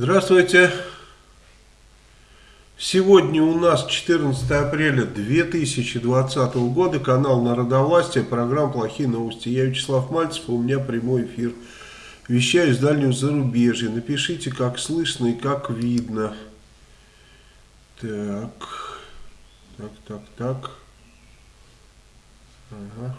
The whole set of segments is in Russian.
Здравствуйте. Сегодня у нас 14 апреля 2020 года, канал Народовластия, программа «Плохие новости». Я Вячеслав Мальцев, у меня прямой эфир. Вещаю из дальнего зарубежья. Напишите, как слышно и как видно. Так, так, так, так. Ага.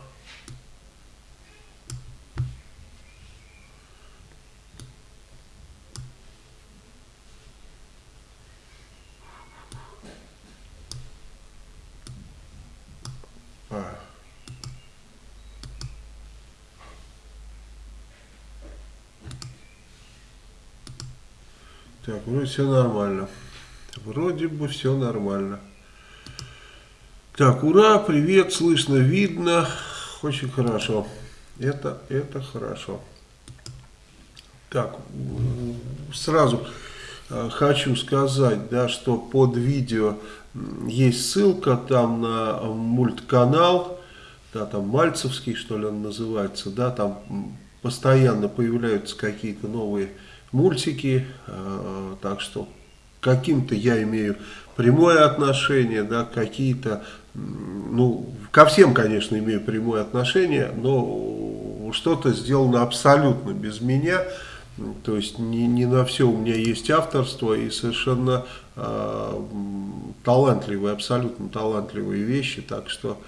Вроде все нормально. Вроде бы все нормально. Так, ура, привет, слышно, видно. Очень хорошо. Это, это хорошо. Так, сразу э, хочу сказать, да, что под видео есть ссылка там на мультканал, да, там Мальцевский, что ли, он называется, да, там постоянно появляются какие-то новые мультики, э, так что каким-то я имею прямое отношение, да, какие-то, ну, ко всем, конечно, имею прямое отношение, но что-то сделано абсолютно без меня, то есть не, не на все у меня есть авторство и совершенно э, талантливые, абсолютно талантливые вещи, так что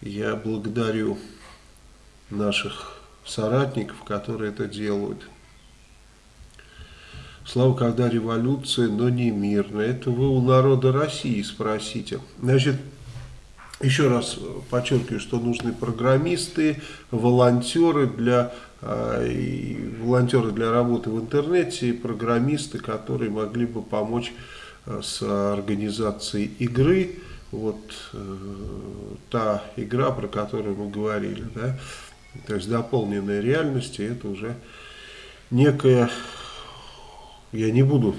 я благодарю наших соратников, которые это делают. Слава, когда революция, но не мирная. Это вы у народа России спросите. Значит, еще раз подчеркиваю, что нужны программисты, волонтеры для, э, волонтеры для работы в интернете, и программисты, которые могли бы помочь э, с организацией игры. Вот э, та игра, про которую мы говорили, да, то есть дополненная реальность, это уже некая я не буду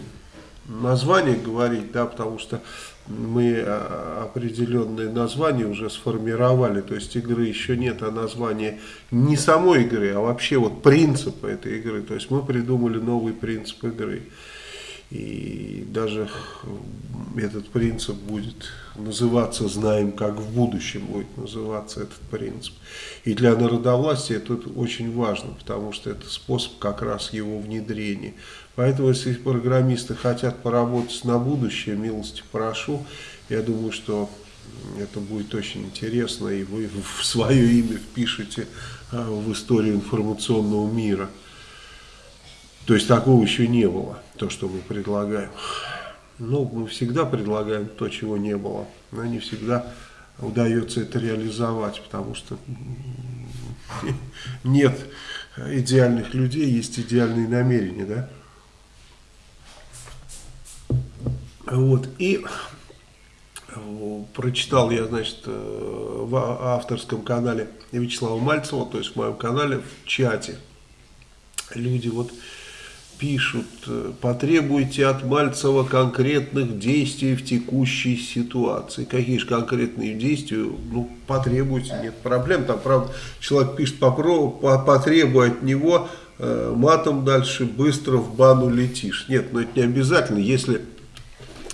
название говорить, да, потому что мы а, определенные названия уже сформировали, то есть игры еще нет, а название не самой игры, а вообще вот принципа этой игры, то есть мы придумали новый принцип игры. И даже этот принцип будет называться, знаем, как в будущем будет называться этот принцип. И для народовластия это очень важно, потому что это способ как раз его внедрения. Поэтому, если программисты хотят поработать на будущее, милости прошу. Я думаю, что это будет очень интересно, и вы в свое имя впишете а, в историю информационного мира. То есть такого еще не было, то, что мы предлагаем. Ну, мы всегда предлагаем то, чего не было, но не всегда удается это реализовать, потому что нет идеальных людей, есть идеальные намерения, да? Вот, и э, прочитал я, значит, э, в авторском канале Вячеслава Мальцева, то есть в моем канале, в чате, люди вот пишут, э, потребуйте от Мальцева конкретных действий в текущей ситуации. Какие же конкретные действия? Ну, потребуйте, нет проблем. Там, правда, человек пишет, попробуй, потребуй от него, матом дальше быстро в бану летишь. Нет, но это не обязательно, если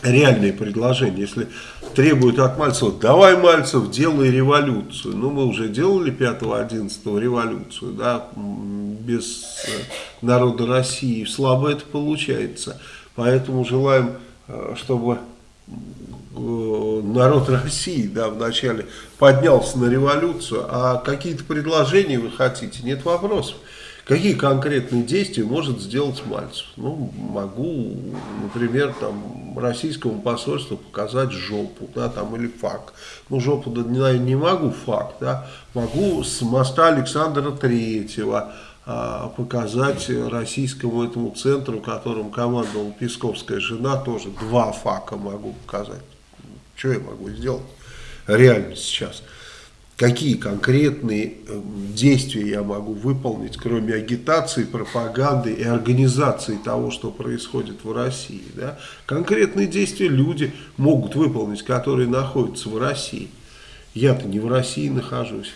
реальные предложения. Если требуют от Мальцева, давай, Мальцев, делай революцию. Ну, мы уже делали 5-11 революцию, да, без э, народа России. Слабо это получается. Поэтому желаем, э, чтобы э, народ России да, вначале поднялся на революцию, а какие-то предложения вы хотите, нет вопросов. Какие конкретные действия может сделать Мальцев? Ну, могу, например, там, российскому посольству показать жопу, да, там, или факт. Ну, жопу, да, не, не могу факт, да. Могу с моста Александра Третьего а, показать российскому этому центру, которым командовала Песковская жена, тоже два фака могу показать. Что я могу сделать реально сейчас? Какие конкретные эм, действия я могу выполнить, кроме агитации, пропаганды и организации того, что происходит в России. Да? Конкретные действия люди могут выполнить, которые находятся в России. Я-то не в России нахожусь.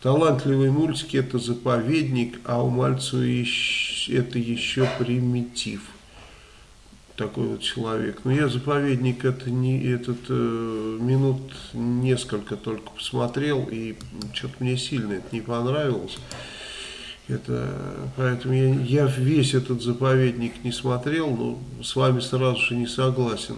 Талантливые мультики это заповедник, а у Мальцева это еще примитив. Такой вот человек. Но я заповедник это не этот э, минут несколько только посмотрел и что-то мне сильно это не понравилось. Это, поэтому я, я весь этот заповедник не смотрел, но с вами сразу же не согласен.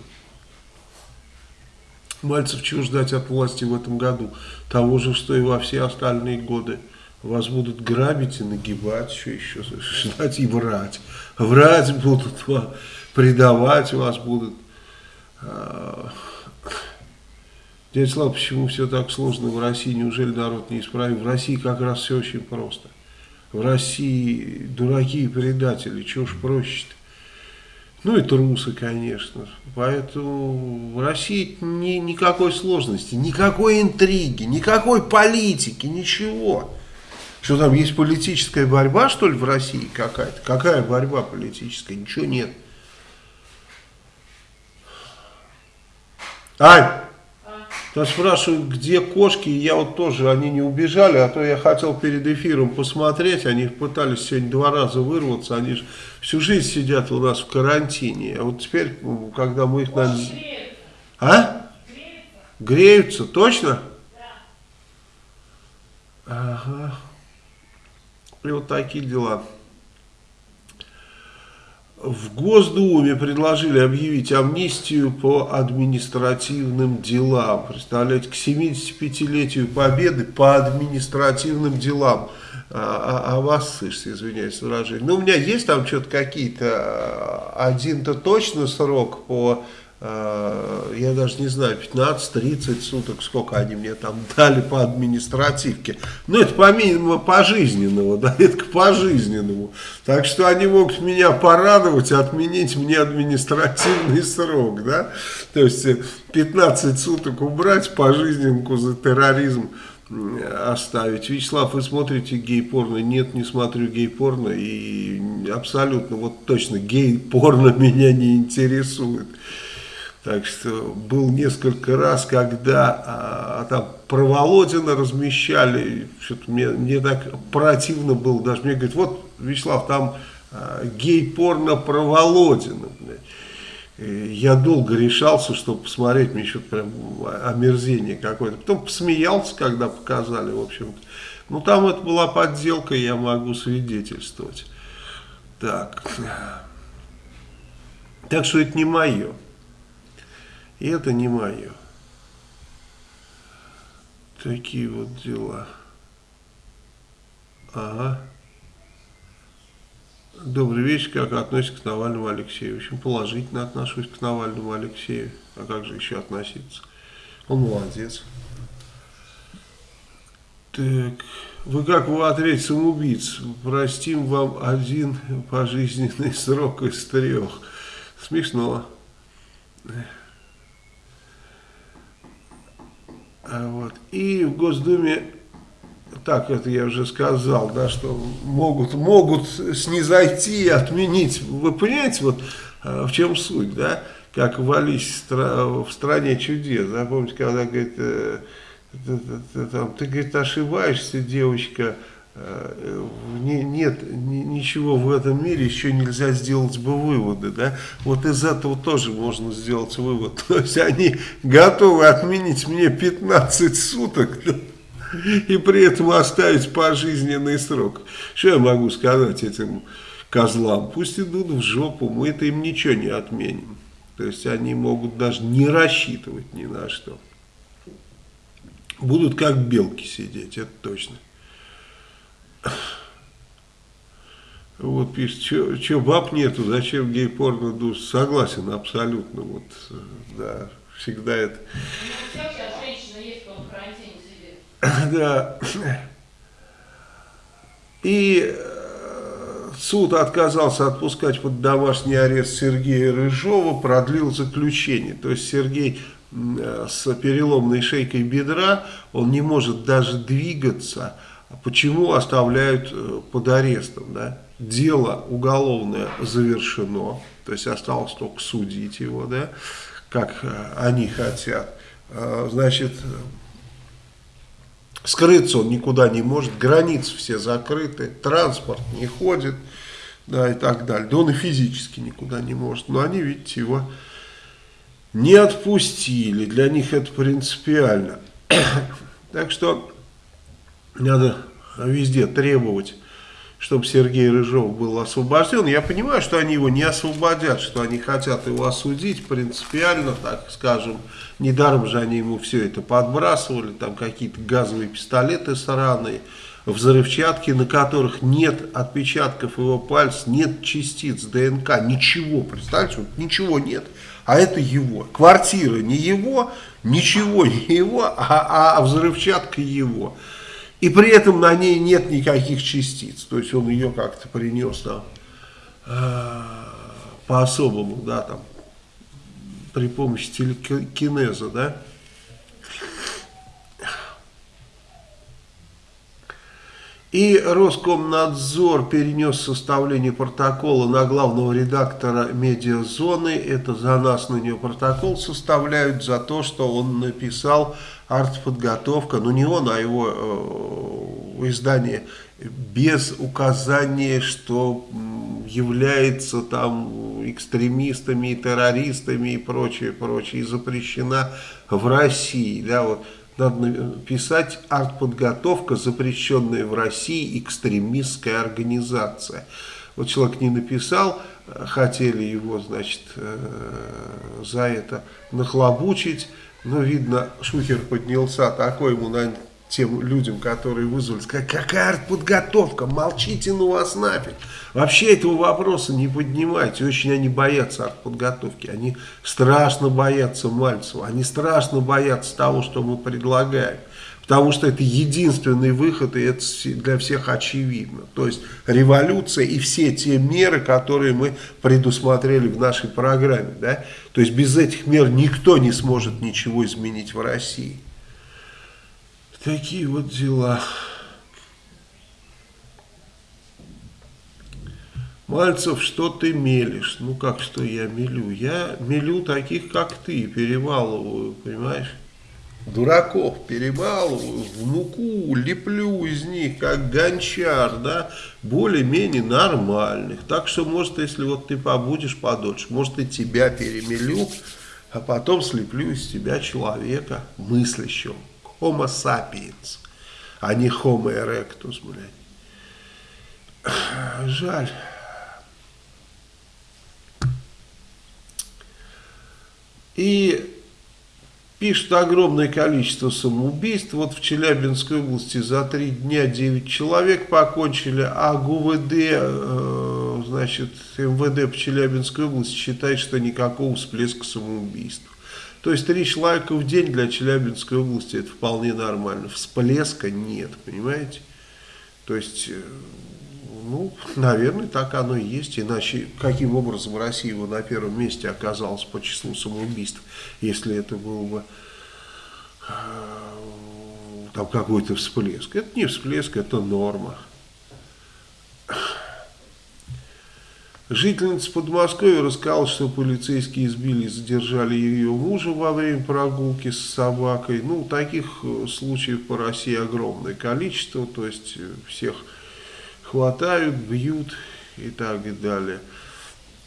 Мальцев чего ждать от власти в этом году? Того же, что и во все остальные годы. Вас будут грабить и нагибать, что еще ждать и врать. Врать будут, предавать вас будут. А, дядя Слава, почему все так сложно в России? Неужели народ не исправим? В России как раз все очень просто. В России дураки и предатели, чего ж проще-то? Ну и трусы, конечно. Поэтому в России ни, никакой сложности, никакой интриги, никакой политики, ничего. Что там, есть политическая борьба, что ли, в России какая-то? Какая борьба политическая? Ничего нет. Ань! То спрашивают, где кошки, я вот тоже, они не убежали, а то я хотел перед эфиром посмотреть, они пытались сегодня два раза вырваться, они же всю жизнь сидят у нас в карантине, а вот теперь, когда мы их... Надо... А? Греются. Греются, точно? Да. Ага. И вот такие дела. В Госдуме предложили объявить амнистию по административным делам. Представляете, к 75-летию Победы по административным делам. А, а, а вас, слышите, извиняюсь, выражение. Ну, у меня есть там что-то какие-то, а, один-то точно срок по я даже не знаю, 15-30 суток, сколько они мне там дали по административке. Ну, это помимо пожизненного, да, это к пожизненному. Так что они могут меня порадовать, отменить мне административный срок, да. То есть 15 э, суток убрать, пожизненку за терроризм оставить. Вячеслав, вы смотрите гей-порно? Нет, не смотрю гей-порно. И абсолютно, вот точно, гей-порно меня не интересует. Так что был несколько раз, когда а, там про Володина размещали, что-то мне, мне так противно было, даже мне говорят, вот, Вячеслав, там а, гей-порно про Володина. Я долго решался, чтобы посмотреть, мне что-то прям омерзение какое-то. Потом посмеялся, когда показали, в общем-то. Ну, там это была подделка, я могу свидетельствовать. Так. Так что это не мое. И это не мое. Такие вот дела. Ага. Добрый вечер, как относитесь к Навальному Алексею? Очень положительно отношусь к Навальному Алексею. А как же еще относиться? Он молодец. Так, вы как в ответе самоубийц? Простим вам один пожизненный срок из трех. Смешно. А вот. И в Госдуме, так это я уже сказал, да, что могут, могут снизойти и отменить. Вы понимаете, вот а, в чем суть, да? Как в Алисе в стране чудес. Да? Помните, когда говорит, э, ты, ты, ты, ты, говорит, ошибаешься, девочка, не, нет ничего в этом мире, еще нельзя сделать бы выводы, да, вот из этого тоже можно сделать вывод, то есть они готовы отменить мне 15 суток, да? и при этом оставить пожизненный срок, что я могу сказать этим козлам, пусть идут в жопу, мы это им ничего не отменим, то есть они могут даже не рассчитывать ни на что, будут как белки сидеть, это точно. Вот пишет, что баб нету, зачем гей-порно душ? Согласен, абсолютно. Вот, да, всегда это. Да. И э, суд отказался отпускать под домашний арест Сергея Рыжова, продлил заключение. То есть Сергей э, с переломной шейкой бедра, он не может даже двигаться, Почему оставляют э, под арестом? Да? Дело уголовное завершено, то есть осталось только судить его, да, как э, они хотят. Э, значит, скрыться он никуда не может, границы все закрыты, транспорт не ходит, да, и так далее. Да он и физически никуда не может. Но они, видите, его не отпустили. Для них это принципиально. так что надо везде требовать чтобы Сергей Рыжов был освобожден. Я понимаю, что они его не освободят, что они хотят его осудить принципиально, так скажем. Недаром же они ему все это подбрасывали, там какие-то газовые пистолеты сраные, взрывчатки, на которых нет отпечатков его пальцев, нет частиц ДНК, ничего, представьте, вот ничего нет, а это его. Квартира не его, ничего не его, а, а взрывчатка его. И при этом на ней нет никаких частиц. То есть он ее как-то принес там э, по-особому, да, там, при помощи телекинеза, да. И Роскомнадзор перенес составление протокола на главного редактора медиазоны. Это за нас на нее протокол составляют, за то, что он написал артподготовка, ну не он, а его э, издание, без указания, что является там экстремистами, террористами и прочее, прочее, и запрещена в России, да, вот надо писать артподготовка, запрещенная в России экстремистская организация. Вот человек не написал, хотели его, значит, э, за это нахлобучить, но, видно, Шухер поднялся, такой ему, наверное, тем людям, которые вызвали, сказать, какая артподготовка, молчите ну вас нафиг. Вообще этого вопроса не поднимайте, очень они боятся артподготовки, они страшно боятся Мальцева, они страшно боятся того, что мы предлагаем. Потому что это единственный выход, и это для всех очевидно. То есть революция и все те меры, которые мы предусмотрели в нашей программе. Да? То есть без этих мер никто не сможет ничего изменить в России. Такие вот дела. Мальцев, что ты мелешь? Ну как, что я мелю? Я мелю таких, как ты, перевалываю, понимаешь? Дураков перебалываю, в муку леплю из них, как гончар, да, более-менее нормальных. Так что, может, если вот ты побудешь подольше, может, и тебя перемелю, а потом слеплю из тебя человека мыслящего. Homo sapiens, а не Homo erectus, блядь. Жаль. И пишут огромное количество самоубийств. Вот в Челябинской области за три дня 9 человек покончили, а ГУВД, э, значит, МВД по Челябинской области считает, что никакого всплеска самоубийств. То есть три человека в день для Челябинской области это вполне нормально. Всплеска нет, понимаете? То есть, э, ну, наверное, так оно и есть. Иначе каким образом Россия его на первом месте оказалась по числу самоубийств, если это был бы э, там какой-то всплеск. Это не всплеск, это норма. Жительница Подмосковья рассказала, что полицейские избили и задержали ее мужа во время прогулки с собакой. Ну, таких э, случаев по России огромное количество, то есть э, всех хватают, бьют и так далее.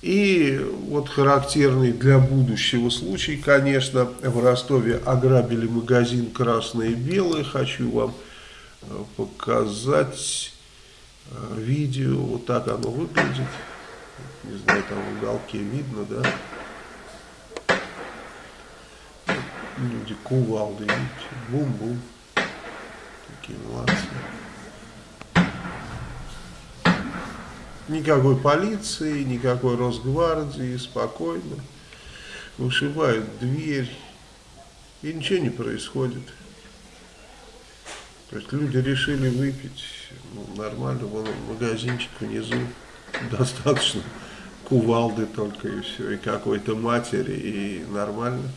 И вот характерный для будущего случай, конечно, в Ростове ограбили магазин «Красное и белое». Хочу вам э, показать видео, вот так оно выглядит не знаю, там в уголке видно, да? Люди кувалды, видите, бум-бум. Такие молодцы. Никакой полиции, никакой Росгвардии, спокойно. Вышибают дверь, и ничего не происходит. То есть люди решили выпить, ну, нормально, вон магазинчик внизу, достаточно кувалды только и все, и какой-то матери, и нормально.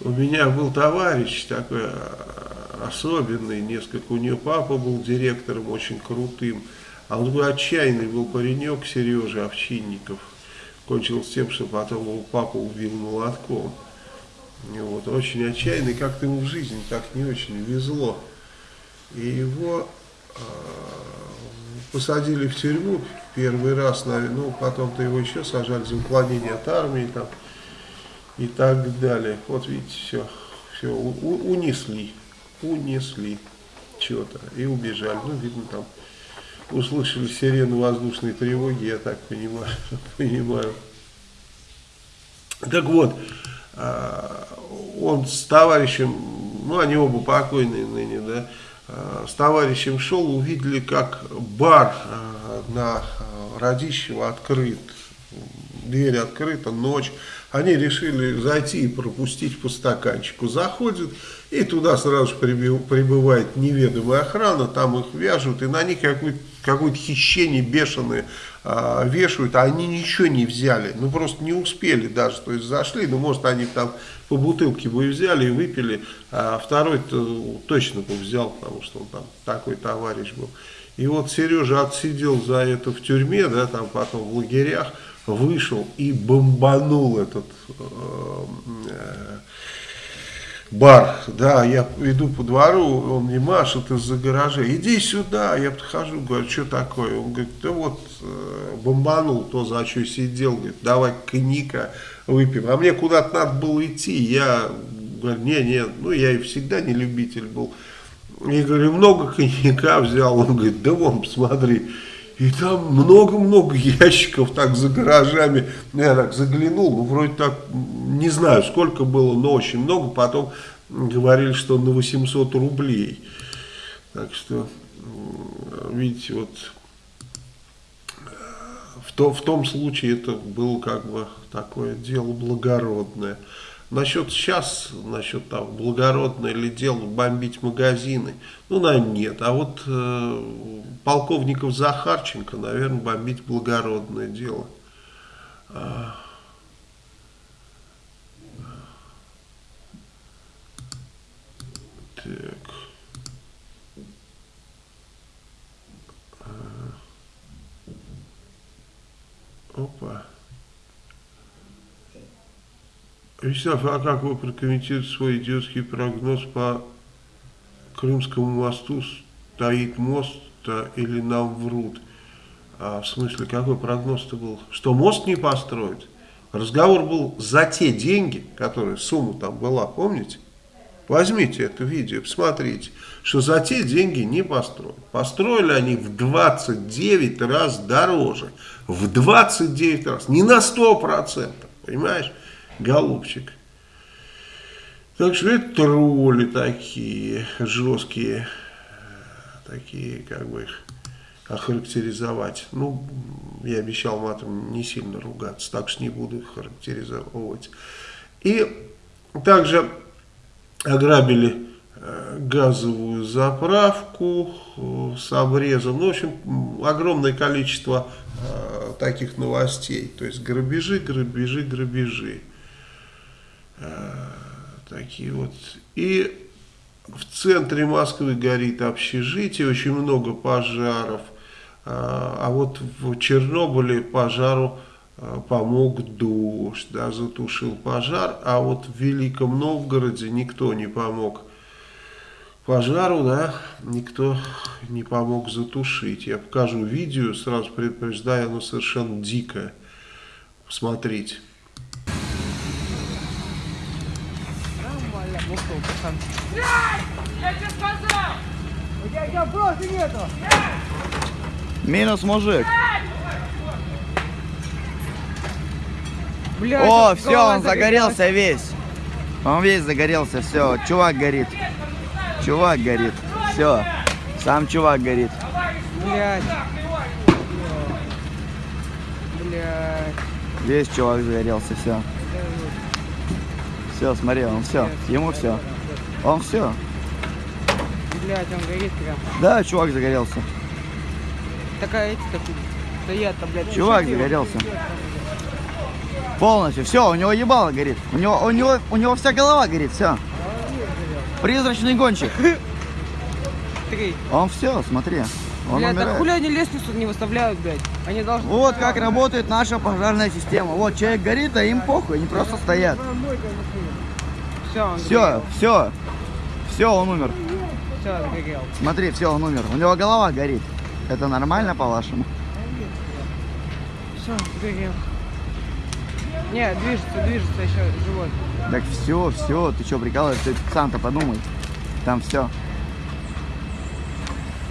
У меня был товарищ такой а, особенный, несколько, у нее папа был директором очень крутым, а он был отчаянный был паренек Сережа Овчинников. Кончилось тем, что потом его папа убил молотком. И вот, очень отчаянный, как-то ему в жизни так не очень везло. И его посадили в тюрьму первый раз, ну, потом-то его еще сажали за уклонение от армии там и так далее. Вот видите, все, все у, унесли, унесли что-то и убежали. Ну, видно, там услышали сирену воздушной тревоги, я так понимаю. понимаю. Так вот, а, он с товарищем, ну, они оба покойные ныне, да, с товарищем шел, увидели, как бар а, на Радищева открыт, дверь открыта, ночь. Они решили зайти и пропустить по стаканчику. Заходят, и туда сразу же прибывает неведомая охрана, там их вяжут, и на них какое-то какое хищение бешеное э, вешают, а они ничего не взяли, ну просто не успели даже, то есть зашли, ну может они там по бутылке бы взяли и выпили, а второй -то точно бы взял, потому что он там такой товарищ был. И вот Сережа отсидел за это в тюрьме, да, там потом в лагерях, вышел и бомбанул этот э, э, бар, да, я иду по двору, он мне машет из-за гаража, иди сюда, я подхожу, говорю, что такое, он говорит, да вот э, бомбанул то, за что сидел, говорит, давай коньяка выпьем, а мне куда-то надо было идти, я говорю, не, не, ну я и всегда не любитель был, я говорю, много коньяка взял, он говорит, да вон, посмотри, и там много-много ящиков так за гаражами. Ну, я так заглянул, ну вроде так, не знаю сколько было, но очень много. Потом говорили, что на 800 рублей. Так что, видите, вот в, то, в том случае это было как бы такое дело благородное. Насчет сейчас, насчет там, благородное ли дело бомбить магазины, ну, наверное, нет. А вот э, полковников Захарченко, наверное, бомбить благородное дело. А, так. А, опа. Вячеслав, а как вы прокомментируете свой идиотский прогноз по Крымскому мосту? Стоит мост или нам врут? А, в смысле, какой прогноз-то был? Что мост не построить? Разговор был за те деньги, которые, сумма там была, помните? Возьмите это видео, посмотрите, что за те деньги не построят. Построили они в 29 раз дороже. В 29 раз, не на 100%, понимаешь? Голубчик. Так что это тролли такие, жесткие, такие, как бы их охарактеризовать. Ну, я обещал матом не сильно ругаться, так что не буду их характеризовать. И также ограбили э, газовую заправку э, с обрезом. Ну, в общем, огромное количество э, таких новостей. То есть грабежи, грабежи, грабежи. Э, такие вот. И в центре Москвы горит общежитие, очень много пожаров. А, а вот в Чернобыле пожару э, помог дождь, да, затушил пожар, а вот в Великом Новгороде никто не помог пожару, да, никто не помог затушить. Я покажу видео, сразу предупреждаю, оно совершенно дикое. Посмотрите. Пацан. Я тебе сказал! У тебя, у тебя просто нету! Минус мужик. Блядь, О, все, он загорелся весь. Он весь загорелся, все. Чувак горит. Чувак горит. Все. Сам чувак горит. Блядь. Блядь. Весь чувак загорелся, все. Все, смотри, он все. Ему все. Он все. Блять, он горит прям. Да, чувак загорелся. Такая эти так стоят там, блядь. Чувак загорелся. Полностью. Все, у него ебало горит. У него, у него, у него вся голова горит, все. Призрачный гонщик. Три. Он все, смотри. Он блядь, умирает. так хули они лестницу не выставляют, блядь? Они должны... Вот как работает наша пожарная система. Вот человек горит, а им похуй, они просто стоят. Все, Все, все. Все, он умер. Все, сгорел. Смотри, все, он умер. У него голова горит. Это нормально, по-вашему? Все, сгорел. Не, движется, движется еще живой. Так все, все, ты что, прикалываешься? Сам-то подумай. Там все.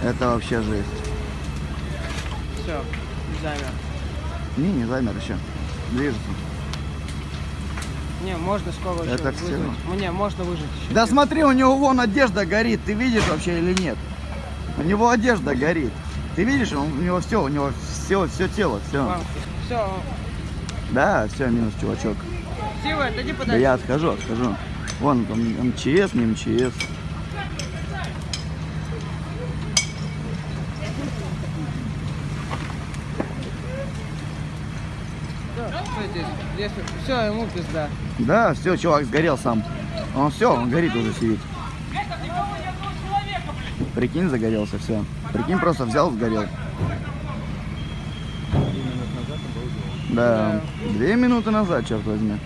Это вообще жесть. Все, замер. Не, не замер еще. Движется. Не, можно скоро еще Это всё. вызвать. Ну, Не, можно выжить еще. Да смотри, у него вон одежда горит. Ты видишь вообще или нет? У него одежда горит. Ты видишь, он- у него все, у него все, все тело, все. Все, Да, все, минус чувачок. Сива, отойди Да подальше. я отхожу, отхожу. Вон там МЧС, не МЧС. Все, ему пизда. Да, все, чувак сгорел сам. Он все, он горит уже сидит. Прикинь, загорелся, все. Прикинь, просто взял, сгорел. Да, две минуты назад, черт возьми.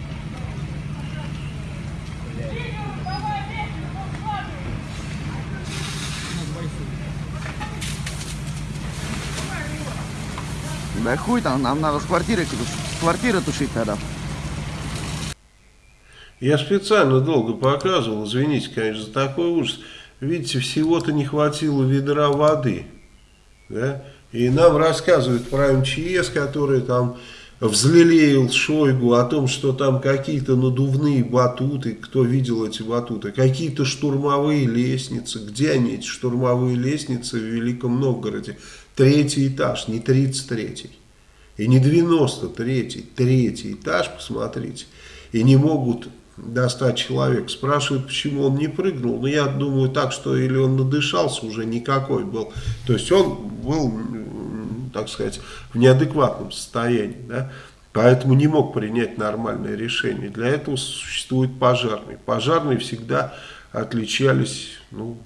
Да хуй там, нам надо с квартиры, с квартиры тушить тогда. Я специально долго показывал, извините, конечно, за такой ужас. Видите, всего-то не хватило ведра воды. Да? И нам рассказывают про МЧС, который там взлелеял Шойгу о том, что там какие-то надувные батуты, кто видел эти батуты, какие-то штурмовые лестницы. Где они, эти штурмовые лестницы в Великом Новгороде? Третий этаж, не 33-й. И не 93-й, третий этаж, посмотрите. И не могут достать человек. Спрашивают, почему он не прыгнул. Но я думаю так, что или он надышался уже никакой был. То есть он был, так сказать, в неадекватном состоянии. Да? Поэтому не мог принять нормальное решение. Для этого существует пожарный. Пожарные всегда отличались ну,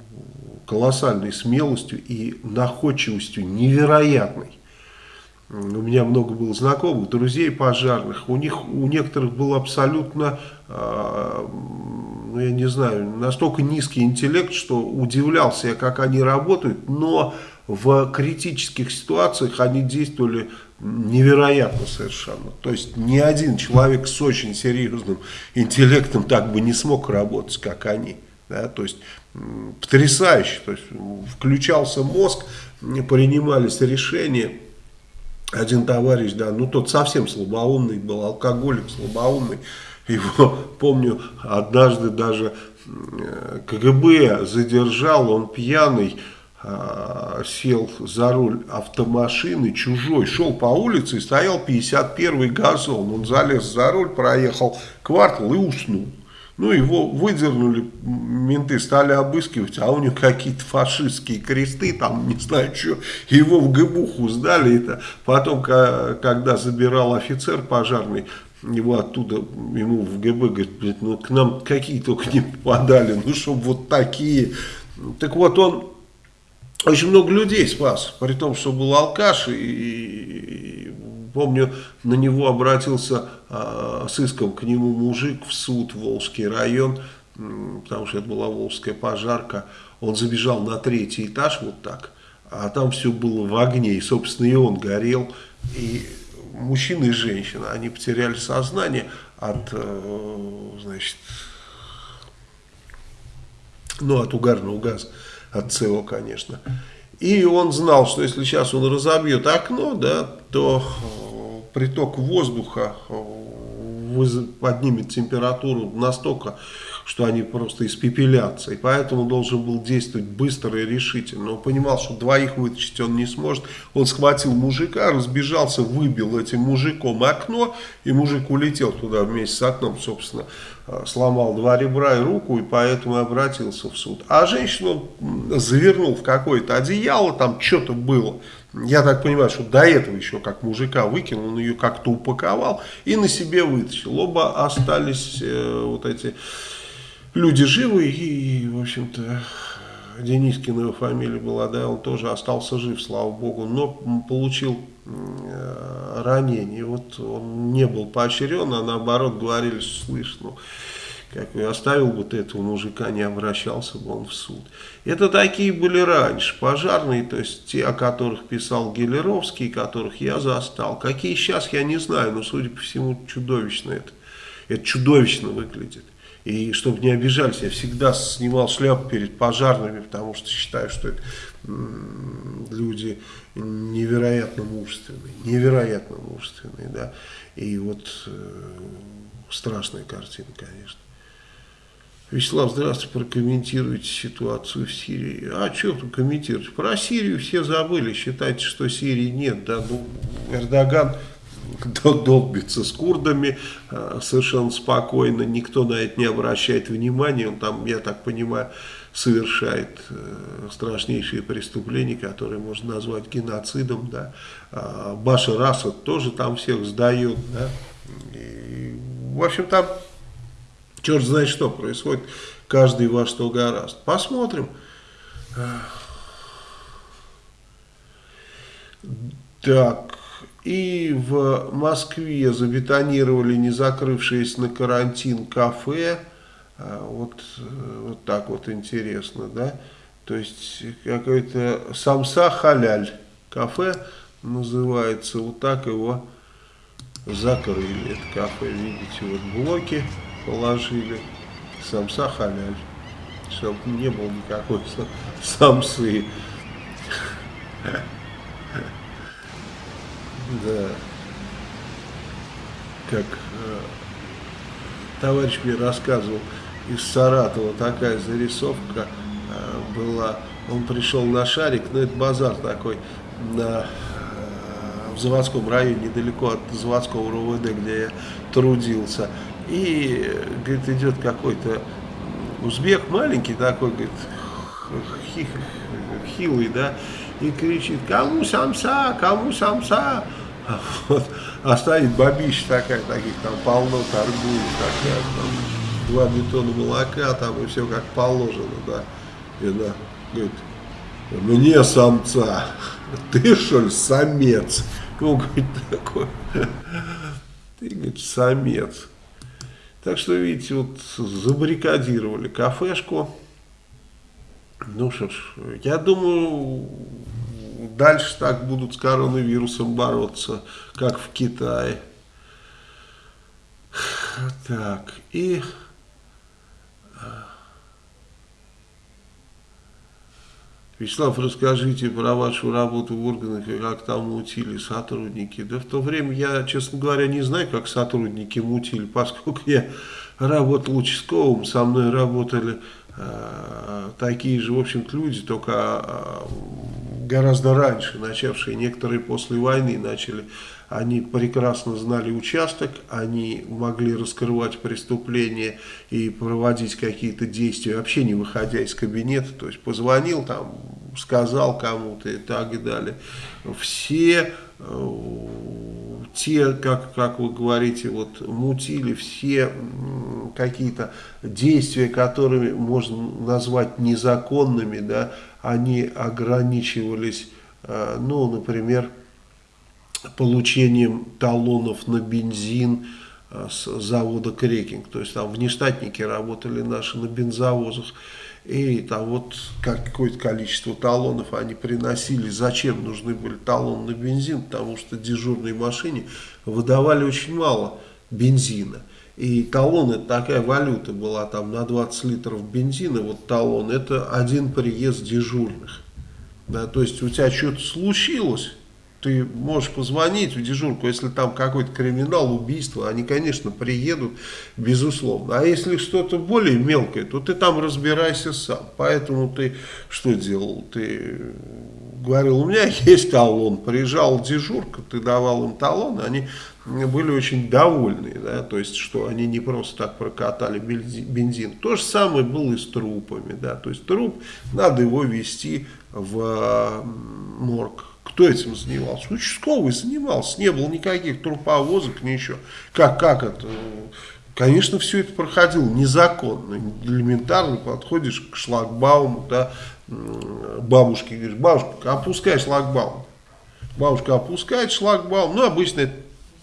колоссальной смелостью и находчивостью невероятной. У меня много было знакомых, друзей пожарных. У них, у некоторых был абсолютно, э, ну я не знаю, настолько низкий интеллект, что удивлялся я, как они работают, но в критических ситуациях они действовали невероятно совершенно. То есть ни один человек с очень серьезным интеллектом так бы не смог работать, как они. Да? То есть потрясающе. То есть включался мозг, принимались решения. Один товарищ, да, ну тот совсем слабоумный был, алкоголик слабоумный. Его, помню, однажды даже э, КГБ задержал, он пьяный, э, сел за руль автомашины, чужой, шел по улице и стоял 51-й газон. Он залез за руль, проехал квартал и уснул. Ну, его выдернули, менты стали обыскивать, а у него какие-то фашистские кресты, там, не знаю, что, его в ГБУХу сдали. Это потом, когда забирал офицер пожарный, его оттуда, ему в ГБ, говорит, «Блядь, ну, к нам какие только не попадали, ну, чтобы вот такие. Так вот, он очень много людей спас, при том, что был алкаш, и, и помню, на него обратился а, с иском к нему мужик в суд, Волжский район, потому что это была Волжская пожарка, он забежал на третий этаж вот так, а там все было в огне, и, собственно, и он горел, и мужчина и женщина, они потеряли сознание от, э, значит, ну, от угарного газа, от СО, конечно. И он знал, что если сейчас он разобьет окно, да, то э, приток воздуха э, поднимет температуру настолько, что они просто испепелятся. И поэтому должен был действовать быстро и решительно. Он понимал, что двоих вытащить он не сможет. Он схватил мужика, разбежался, выбил этим мужиком окно, и мужик улетел туда вместе с окном, собственно, сломал два ребра и руку, и поэтому обратился в суд. А женщину завернул в какое-то одеяло, там что-то было. Я так понимаю, что до этого еще как мужика выкинул, он ее как-то упаковал и на себе вытащил. Оба остались э, вот эти люди живы и, в общем-то, Денискина его фамилия была, да, он тоже остался жив, слава богу, но получил э, ранение. Вот он не был поощрен, а наоборот говорили, слышь, ну, как бы оставил бы ты этого мужика, не обращался бы он в суд. Это такие были раньше, пожарные, то есть те, о которых писал Гелеровский, которых я застал. Какие сейчас, я не знаю, но, судя по всему, чудовищно это. Это чудовищно выглядит. И чтобы не обижались, я всегда снимал шляпу перед пожарными, потому что считаю, что это люди невероятно мужественные, невероятно мужественные, да. И вот э, страшная картина, конечно. Вячеслав, здравствуйте, прокомментируйте ситуацию в Сирии. А что тут комментировать? Про Сирию все забыли, считайте, что Сирии нет. Да? Ну, Эрдоган долбится с курдами а, совершенно спокойно, никто на это не обращает внимания, он там, я так понимаю, совершает э, страшнейшие преступления, которые можно назвать геноцидом, да. А Башар Асад тоже там всех сдает, да. И, в общем, там черт знает что происходит, каждый во что гораст. Посмотрим. Так, и в Москве забетонировали не закрывшееся на карантин кафе. А, вот, вот так вот интересно, да. То есть какой-то самса халяль кафе называется. Вот так его закрыли. Это кафе, видите, вот блоки положили. Самса халяль. Чтобы не было никакой самсы. Да. Как э, товарищ мне рассказывал, из Саратова такая зарисовка э, была. Он пришел на шарик, ну это базар такой, на, э, в заводском районе, недалеко от заводского РУВД, где я трудился. И, говорит, идет какой-то узбек маленький такой, говорит, хилый, да, и кричит, кому самса, кому самса. Вот, а стоит бабища такая, таких там полно торгует, такая, там, два бетона молока, там и все как положено, да. И она говорит, мне самца, ты что ли самец? Он говорит такой, ты, говорит, самец. Так что, видите, вот забаррикадировали кафешку. Ну что ж, я думаю, дальше так будут с коронавирусом бороться, как в Китае. Так, и... Вячеслав, расскажите про вашу работу в органах и как там мутили сотрудники. Да в то время я, честно говоря, не знаю, как сотрудники мутили, поскольку я работал участковым, со мной работали э, такие же, в общем-то, люди, только э, гораздо раньше, начавшие некоторые после войны, начали они прекрасно знали участок, они могли раскрывать преступления и проводить какие-то действия, вообще не выходя из кабинета, то есть позвонил там, сказал кому-то и так и далее. Все э, те, как, как вы говорите, вот мутили все какие-то действия, которыми можно назвать незаконными, да, они ограничивались, э, ну, например, получением талонов на бензин э, с завода Крекинг. То есть там внештатники работали наши на бензовозах. И там вот какое-то количество талонов они приносили. Зачем нужны были талоны на бензин? Потому что дежурной машине выдавали очень мало бензина. И талон это такая валюта была там на 20 литров бензина. Вот талон это один приезд дежурных. Да, то есть у тебя что-то случилось ты можешь позвонить в дежурку, если там какой-то криминал, убийство, они, конечно, приедут, безусловно. А если что-то более мелкое, то ты там разбирайся сам. Поэтому ты что делал? Ты говорил, у меня есть талон, приезжал дежурка, ты давал им талон, они были очень довольны, да, то есть, что они не просто так прокатали бензин. То же самое было и с трупами, да, то есть, труп, надо его вести в морг кто этим занимался? Участковый занимался, не было никаких труповозок, ничего. Как, как это? Конечно, все это проходило незаконно, элементарно подходишь к шлагбауму, да, бабушке говоришь, бабушка, опускай шлагбаум. Бабушка опускает шлагбаум, ну, обычно это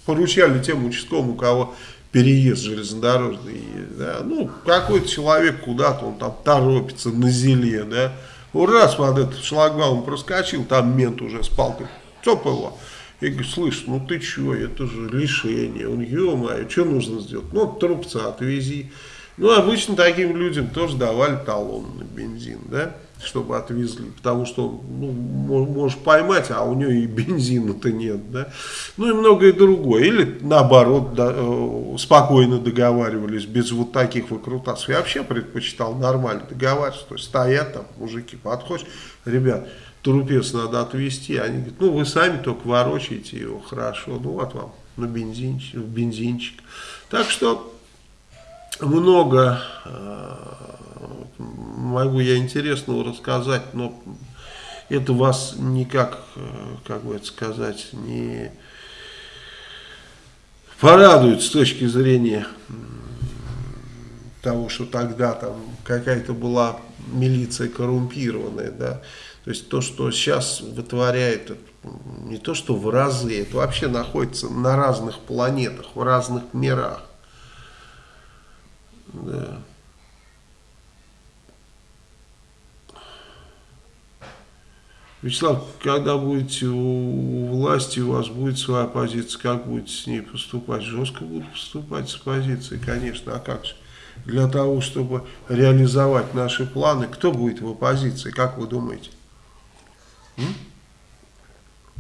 поручали тем участковым, у кого переезд железнодорожный да, ну, какой-то человек куда-то, он там торопится на зеле, да, раз под этот шлагбаум проскочил, там мент уже с палкой, цоп его, и говорит, слышь, ну ты что, это же лишение, он, ё-моё, что нужно сделать, ну, трубца отвези, ну, обычно таким людям тоже давали талон на бензин, да, чтобы отвезли, потому что ну, можешь поймать, а у нее и бензина-то нет, да, ну и многое другое, или наоборот, да, э, спокойно договаривались, без вот таких выкрутасов, я вообще предпочитал нормально договариваться, то есть стоят там мужики, подходишь, ребят, трупец надо отвезти, они говорят, ну вы сами только ворочаете его, хорошо, ну вот вам на бензинчик, бензинчик, так что много э, могу я интересного рассказать, но это вас никак, э, как бы это сказать, не порадует с точки зрения того, что тогда там какая-то была милиция коррумпированная, да, то есть то, что сейчас вытворяет, не то что в разы, это вообще находится на разных планетах, в разных мирах. Да. Вячеслав, когда будете у власти, у вас будет своя позиция, как будете с ней поступать? Жестко буду поступать с позицией, конечно, а как же? Для того, чтобы реализовать наши планы, кто будет в оппозиции, как вы думаете? М?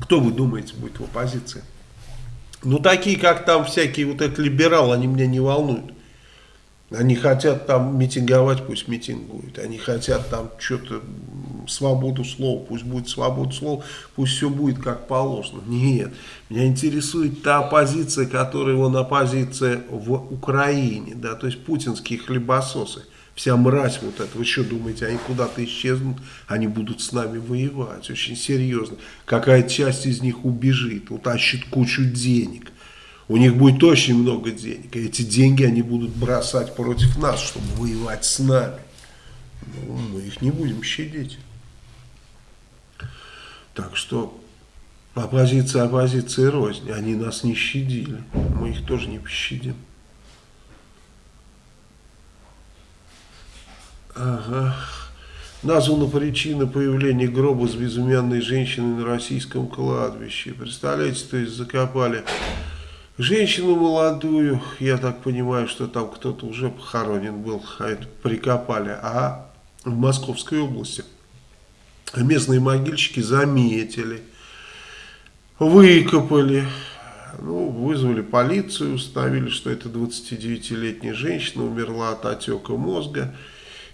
Кто вы думаете будет в оппозиции? Ну, такие, как там всякие вот эти либералы, они меня не волнуют. Они хотят там митинговать, пусть митинг будет. Они хотят там что-то, свободу слова, пусть будет свобода слова, пусть все будет как положено. Нет, меня интересует та оппозиция, которая вон оппозиция в Украине, да, то есть путинские хлебососы. Вся мразь вот эта, вы что думаете, они куда-то исчезнут, они будут с нами воевать, очень серьезно. Какая часть из них убежит, утащит кучу денег у них будет очень много денег. И эти деньги они будут бросать против нас, чтобы воевать с нами. Ну, мы их не будем щадить. Так что оппозиция оппозиция рознь. Они нас не щадили. Мы их тоже не пощадим. Ага. Названа причина появления гроба с безымянной женщиной на российском кладбище. Представляете, то есть закопали Женщину молодую, я так понимаю, что там кто-то уже похоронен был, а это прикопали. А в Московской области местные могильщики заметили, выкопали, ну, вызвали полицию, установили, что это 29-летняя женщина умерла от отека мозга.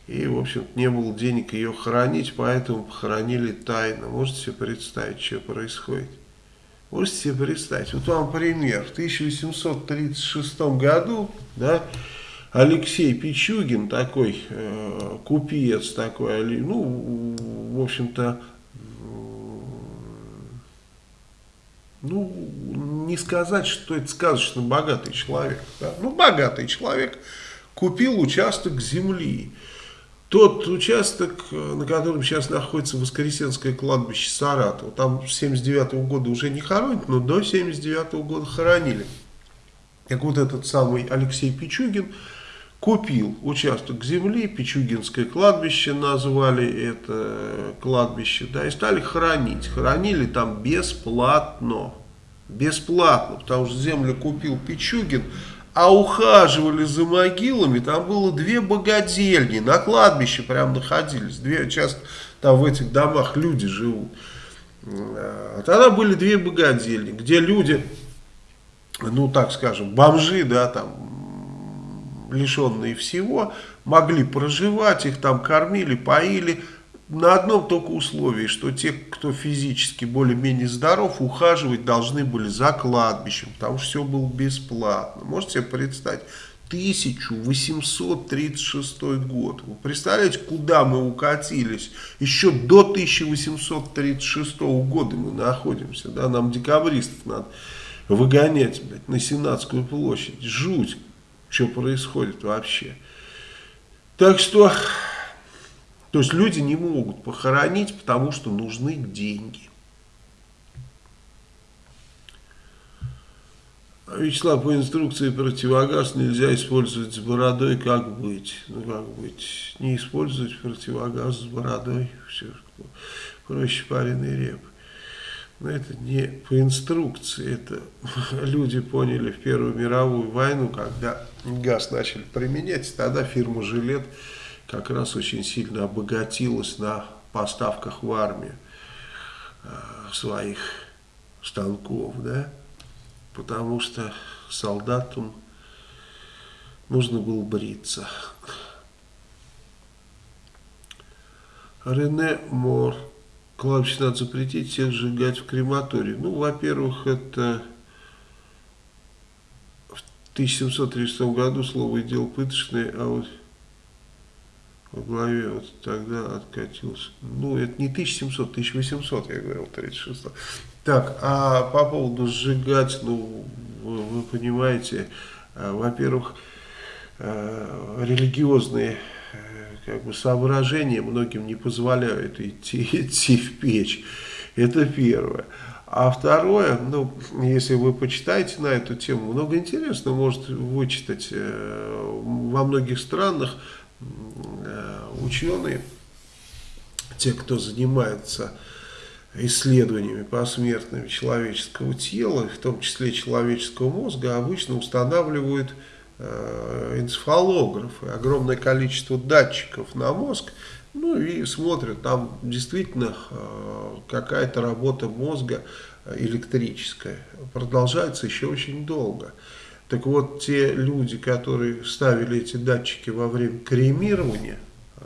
И, в общем не было денег ее хоронить, поэтому похоронили тайно. Можете себе представить, что происходит? Можете себе представить, вот вам пример, в 1836 году, да, Алексей Пичугин, такой э, купец, такой, ну, в общем-то, ну, не сказать, что это сказочно богатый человек, да? ну, богатый человек купил участок земли, тот участок, э, на котором сейчас находится Воскресенское кладбище Саратова, там с 79 -го года уже не хоронят, но до 79 -го года хоронили. Так вот этот самый Алексей Пичугин купил участок земли, Пичугинское кладбище назвали это кладбище, да, и стали хоронить. Хоронили там бесплатно. Бесплатно, потому что землю купил Пичугин, а ухаживали за могилами, там было две богадельни, на кладбище прям находились, две, часто там в этих домах люди живут. А тогда были две богадельни, где люди, ну так скажем, бомжи, да, там, лишенные всего, могли проживать, их там кормили, поили, на одном только условии, что те, кто физически более-менее здоров, ухаживать должны были за кладбищем, потому что все было бесплатно. Можете себе представить? 1836 год. Вы представляете, куда мы укатились? Еще до 1836 года мы находимся. Да? Нам декабристов надо выгонять блядь, на Сенатскую площадь. Жуть, что происходит вообще. Так что то есть люди не могут похоронить, потому что нужны деньги. Вячеслав, по инструкции противогаз нельзя использовать с бородой, как быть? Ну, как быть? Не использовать противогаз с бородой, все, проще пареный реп. Но это не по инструкции, это люди поняли в Первую мировую войну, когда газ начали применять, тогда фирма «Жилет» как раз очень сильно обогатилась на поставках в армию э, своих станков, да, потому что солдатам нужно было бриться. Рене Мор. Кладбище надо запретить всех сжигать в крематории. Ну, во-первых, это в 1736 году слово и дело пыточное, а вот в главе вот тогда откатился. Ну, это не 1700, 1800, я говорил, 36. Так, а по поводу сжигать, ну, вы, вы понимаете, э, во-первых, э, религиозные э, как бы соображения многим не позволяют идти, идти в печь. Это первое. А второе, ну, если вы почитаете на эту тему, много интересного может вычитать. Во многих странах ученые, те, кто занимается исследованиями посмертными человеческого тела, в том числе человеческого мозга, обычно устанавливают э, энцефалографы, огромное количество датчиков на мозг, ну и смотрят, там действительно э, какая-то работа мозга электрическая, продолжается еще очень долго. Так вот, те люди, которые ставили эти датчики во время кремирования э,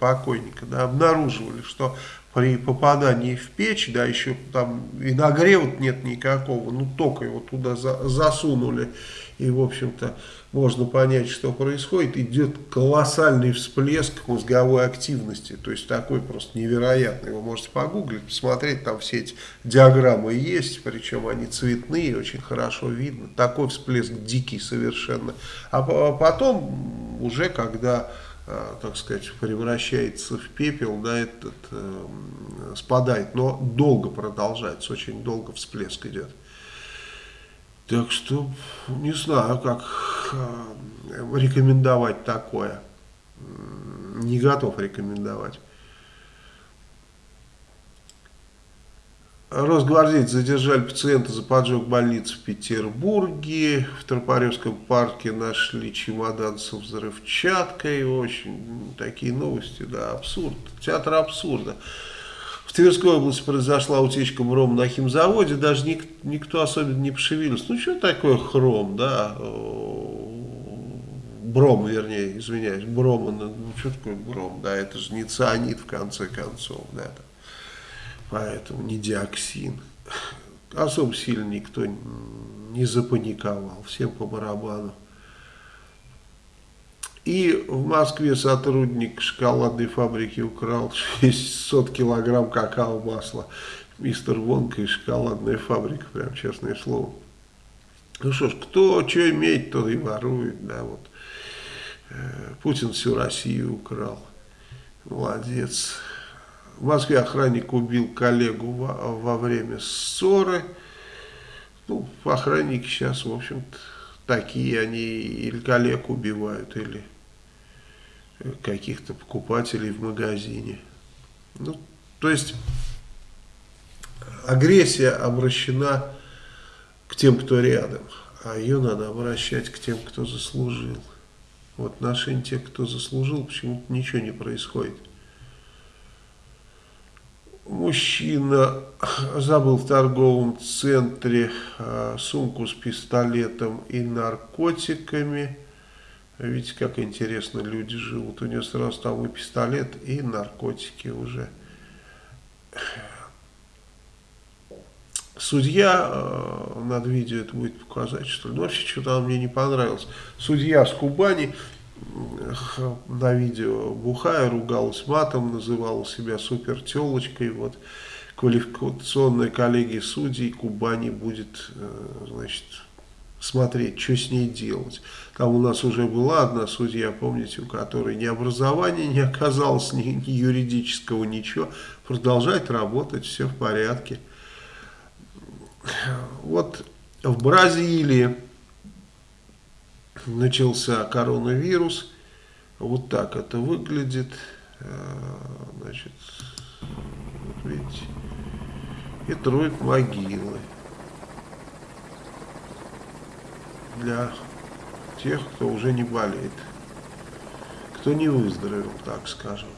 покойника, да, обнаруживали, что при попадании в печь, да, еще там и нагрева нет никакого, ну только его туда за, засунули, и в общем-то можно понять, что происходит, идет колоссальный всплеск мозговой активности, то есть такой просто невероятный, вы можете погуглить, посмотреть, там все эти диаграммы есть, причем они цветные, очень хорошо видно, такой всплеск дикий совершенно, а потом уже когда так сказать, превращается в пепел, да, этот э, спадает, но долго продолжается, очень долго всплеск идет. Так что не знаю, как э, рекомендовать такое. Не готов рекомендовать. Росгвардейцы задержали пациента за поджог больницы в Петербурге. В Тропаревском парке нашли чемодан со взрывчаткой. Очень такие новости, да, абсурд. Театр абсурда. В Тверской области произошла утечка брома на химзаводе. Даже ник, никто особенно не пошевелился. Ну, что такое хром, да? Бром, вернее, извиняюсь, брома. Ну, что такое бром, да? Это же не цианид, в конце концов, да, поэтому не диоксин. Особо сильно никто не запаниковал, всем по барабану. И в Москве сотрудник шоколадной фабрики украл 600 килограмм какао-масла. Мистер Вонка и шоколадная фабрика, прям честное слово. Ну что ж, кто что имеет, то и ворует, да, вот. Э, Путин всю Россию украл. Молодец. В Москве охранник убил коллегу во, во время ссоры. Ну, охранники сейчас, в общем-то, такие они или коллег убивают, или каких-то покупателей в магазине. Ну, то есть агрессия обращена к тем, кто рядом, а ее надо обращать к тем, кто заслужил. В отношении тех, кто заслужил, почему-то ничего не происходит. Мужчина забыл в торговом центре а, сумку с пистолетом и наркотиками. Видите, как интересно люди живут. У него сразу там и пистолет, и наркотики уже. Судья, а, надо видео это будет показать, что ли. Ну, вообще, что-то мне не понравилось. Судья с Кубани на видео бухая, ругалась матом, называла себя супер телочкой. Вот квалификационная коллегия судей Кубани будет, э, значит, смотреть, что с ней делать. Там у нас уже была одна судья, помните, у которой ни образования не оказалось, ни, ни юридического, ничего. Продолжает работать, все в порядке. Вот в Бразилии начался коронавирус. Вот так это выглядит. Э, значит, вот видите, и троют могилы для тех, кто уже не болеет, кто не выздоровел, так скажем.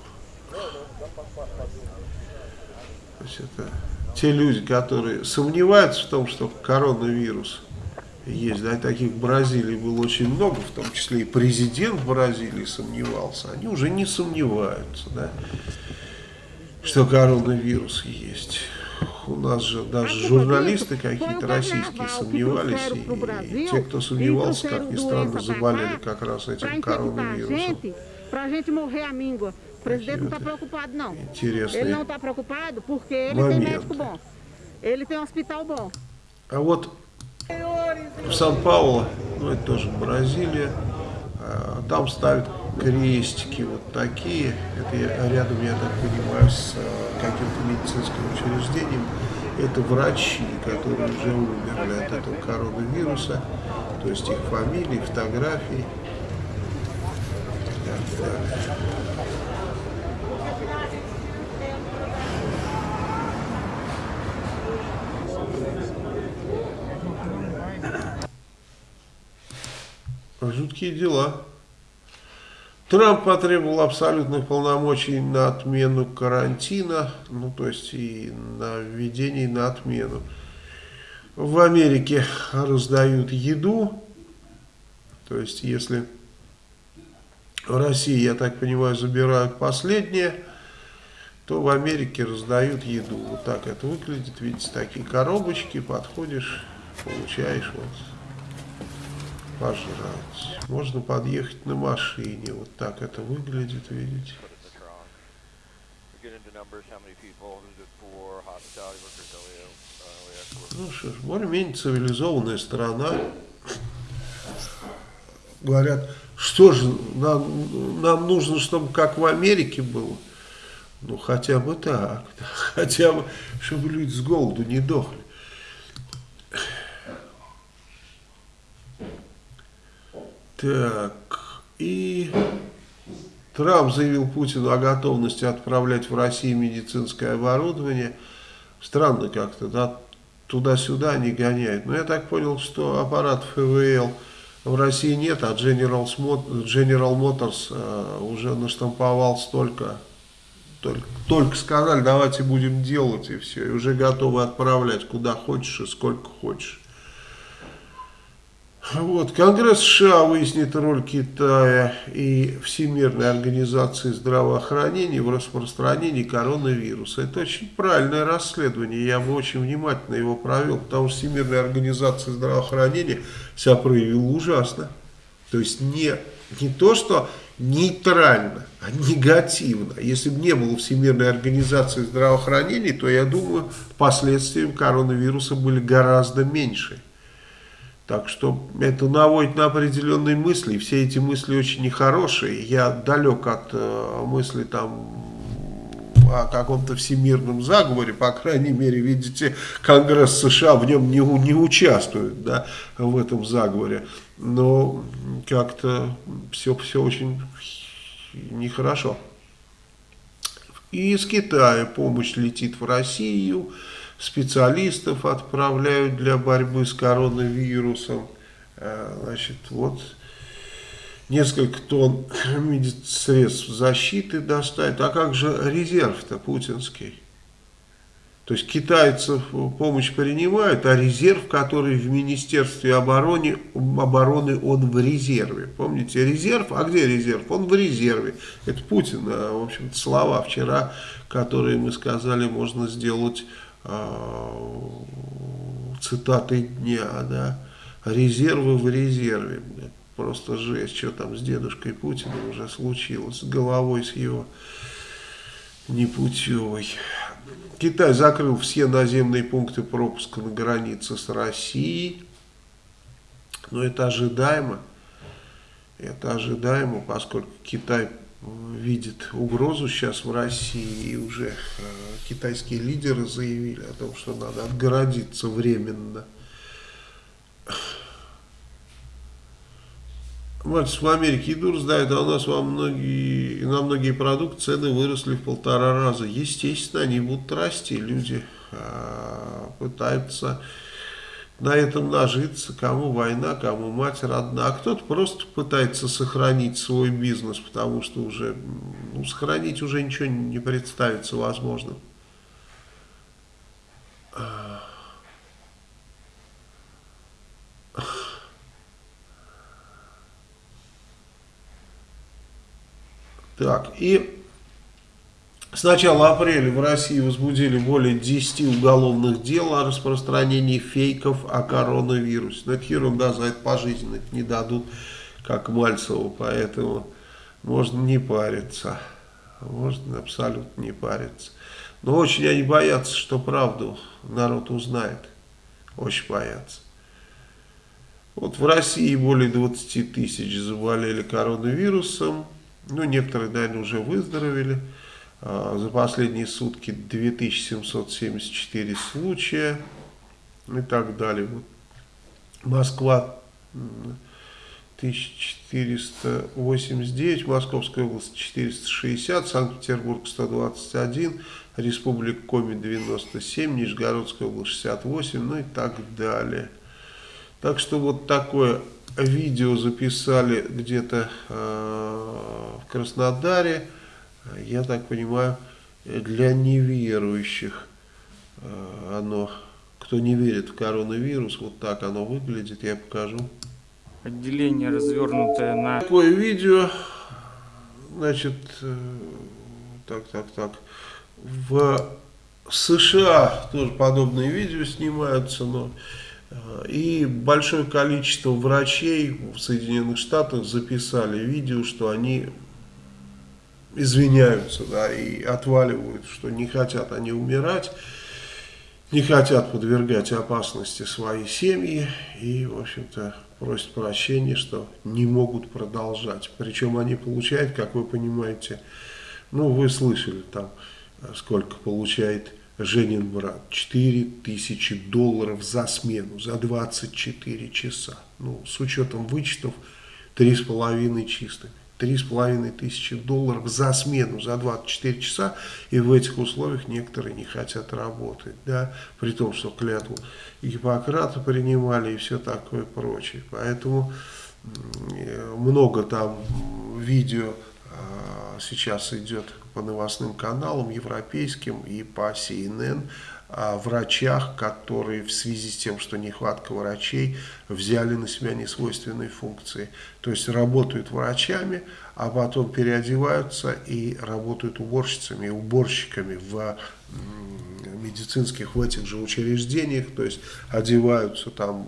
То есть это те люди, которые сомневаются в том, что коронавирус есть, да, таких в Бразилии было очень много, в том числе и президент Бразилии сомневался, они уже не сомневаются, да, что коронавирус есть. У нас же даже журналисты какие-то российские сомневались, и, и те, кто сомневался, как ни странно, заболели как раз этим коронавирусом. Preocupado, não. Интересный Ele não está preocupado porque ele Momento. tem médico bom. Ele tem um hospital bom. А вот в Сан-Пауло, ну это тоже Бразилия, а, там ставят крестики вот такие. Это я- рядом, я так понимаю, с а, каким-то медицинским учреждением. Это врачи, которые уже умерли от этого коронавируса. То есть их фамилии, фотографии. Так, так. Жуткие дела. Трамп потребовал абсолютных полномочий на отмену карантина, ну то есть и на введение, и на отмену. В Америке раздают еду, то есть если в России, я так понимаю, забирают последнее, то в Америке раздают еду. Вот так это выглядит, видите, такие коробочки, подходишь, получаешь вот пожрать. Можно подъехать на машине. Вот так это выглядит, видите. uh. Ну что ж, более-менее цивилизованная страна. Говорят, что же, нам, нам нужно, чтобы как в Америке было. Ну, хотя бы так. Хотя бы, чтобы люди с голоду не дохли. Так, и Трамп заявил Путину о готовности отправлять в Россию медицинское оборудование. Странно как-то, да, туда-сюда не гоняют. Но я так понял, что аппаратов ИВЛ в России нет, а General Motors э, уже наштамповал столько. Только, только сказали, давайте будем делать, и все. И уже готовы отправлять куда хочешь и сколько хочешь. Вот, Конгресс США выяснит роль Китая и Всемирной организации здравоохранения в распространении коронавируса. Это очень правильное расследование, я бы очень внимательно его провел, потому что Всемирная организация здравоохранения себя проявила ужасно. То есть не, не то, что нейтрально, а негативно. Если бы не было Всемирной организации здравоохранения, то, я думаю, последствиями коронавируса были гораздо меньше. Так что это наводит на определенные мысли. Все эти мысли очень нехорошие. Я далек от э, мысли там о каком-то всемирном заговоре, по крайней мере, видите, Конгресс США в нем не, не участвует, да, в этом заговоре. Но как-то все, все очень нехорошо. И из Китая помощь летит в Россию, специалистов отправляют для борьбы с коронавирусом. Э, Значит, вот несколько тонн средств защиты доставят. А как же резерв-то путинский? То есть китайцев помощь принимают, а резерв, который в Министерстве обороны, обороны, он в резерве. Помните, резерв? А где резерв? Он в резерве. Это Путин, а, в общем-то, слова вчера, которые мы сказали, можно сделать а, цитатой дня, да. Резервы в резерве. блядь. Просто жесть, что там с дедушкой Путиным уже случилось, с головой с его непутевой. Китай закрыл все наземные пункты пропуска на границе с Россией. Но это ожидаемо. Это ожидаемо, поскольку Китай видит угрозу сейчас в России, и уже э, китайские лидеры заявили о том, что надо отгородиться временно. Мальцев в Америке еду раздают, а у нас во многие, на многие продукты цены выросли в полтора раза. Естественно, они будут расти. Люди э, пытаются на этом нажиться. Кому война, кому мать родна. А кто-то просто пытается сохранить свой бизнес, потому что уже ну, сохранить уже ничего не представится возможным. Так, и с начала апреля в России возбудили более 10 уголовных дел о распространении фейков о коронавирусе. Но это ерунда, за это пожизненно не дадут, как Мальцеву, поэтому можно не париться. Можно абсолютно не париться. Но очень они боятся, что правду народ узнает. Очень боятся. Вот в России более 20 тысяч заболели коронавирусом. Ну, некоторые, наверное, уже выздоровели. А, за последние сутки 2774 случая и так далее. Вот. Москва 1489, Московская область 460, Санкт-Петербург 121, Республика Коми 97, Нижегородская область 68, ну и так далее. Так что вот такое видео записали где-то э, в Краснодаре, я так понимаю, для неверующих э, оно, кто не верит в коронавирус, вот так оно выглядит, я покажу. Отделение развернутое на... Такое видео, значит, э, так, так, так, в США тоже подобные видео снимаются, но и большое количество врачей в Соединенных Штатах записали видео, что они извиняются да, и отваливают, что не хотят они умирать, не хотят подвергать опасности свои семьи и, в общем-то, просят прощения, что не могут продолжать. Причем они получают, как вы понимаете, ну, вы слышали там, сколько получает Женин брат, 4 тысячи долларов за смену, за 24 часа. Ну, с учетом вычетов, 3,5 чистыми. 3,5 тысячи долларов за смену, за 24 часа, и в этих условиях некоторые не хотят работать, да, при том, что клятву Гиппократа принимали и все такое прочее. Поэтому много там видео а, сейчас идет по новостным каналам европейским и по CNN врачах, которые в связи с тем, что нехватка врачей, взяли на себя несвойственные функции. То есть работают врачами, а потом переодеваются и работают уборщицами и уборщиками в медицинских в этих же учреждениях, то есть одеваются там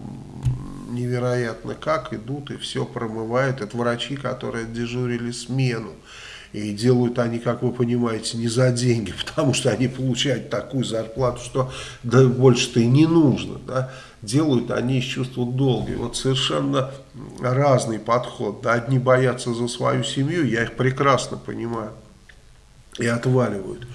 невероятно как, идут и все промывают. Это врачи, которые дежурили смену. И делают они, как вы понимаете, не за деньги, потому что они получают такую зарплату, что да, больше-то и не нужно. Да? Делают они из чувства долга. Вот совершенно разный подход. Да? Одни боятся за свою семью, я их прекрасно понимаю, и отваливают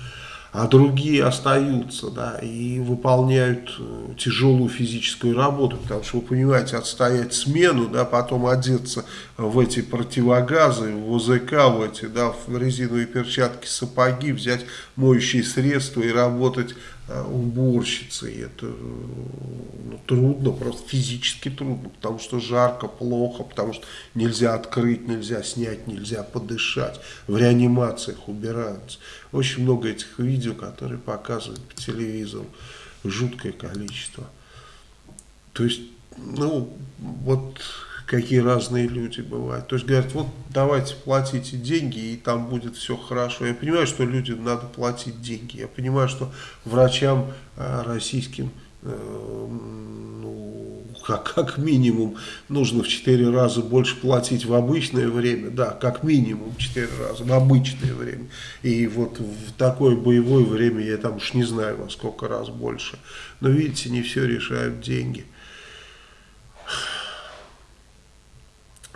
а другие остаются, да, и выполняют э, тяжелую физическую работу, потому что, вы понимаете, отстоять смену, да, потом одеться в эти противогазы, в ОЗК, в эти, да, в резиновые перчатки, сапоги, взять моющие средства и работать Э, уборщицы. И это ну, трудно, просто физически трудно, потому что жарко, плохо, потому что нельзя открыть, нельзя снять, нельзя подышать. В реанимациях убираются. Очень много этих видео, которые показывают по телевизору. Жуткое количество. То есть, ну, вот какие разные люди бывают. То есть говорят, вот давайте платите деньги, и там будет все хорошо. Я понимаю, что людям надо платить деньги. Я понимаю, что врачам э, российским э, ну, как, как минимум нужно в 4 раза больше платить в обычное время, да, как минимум в 4 раза в обычное время. И вот в такое боевое время я там уж не знаю во сколько раз больше. Но видите, не все решают деньги.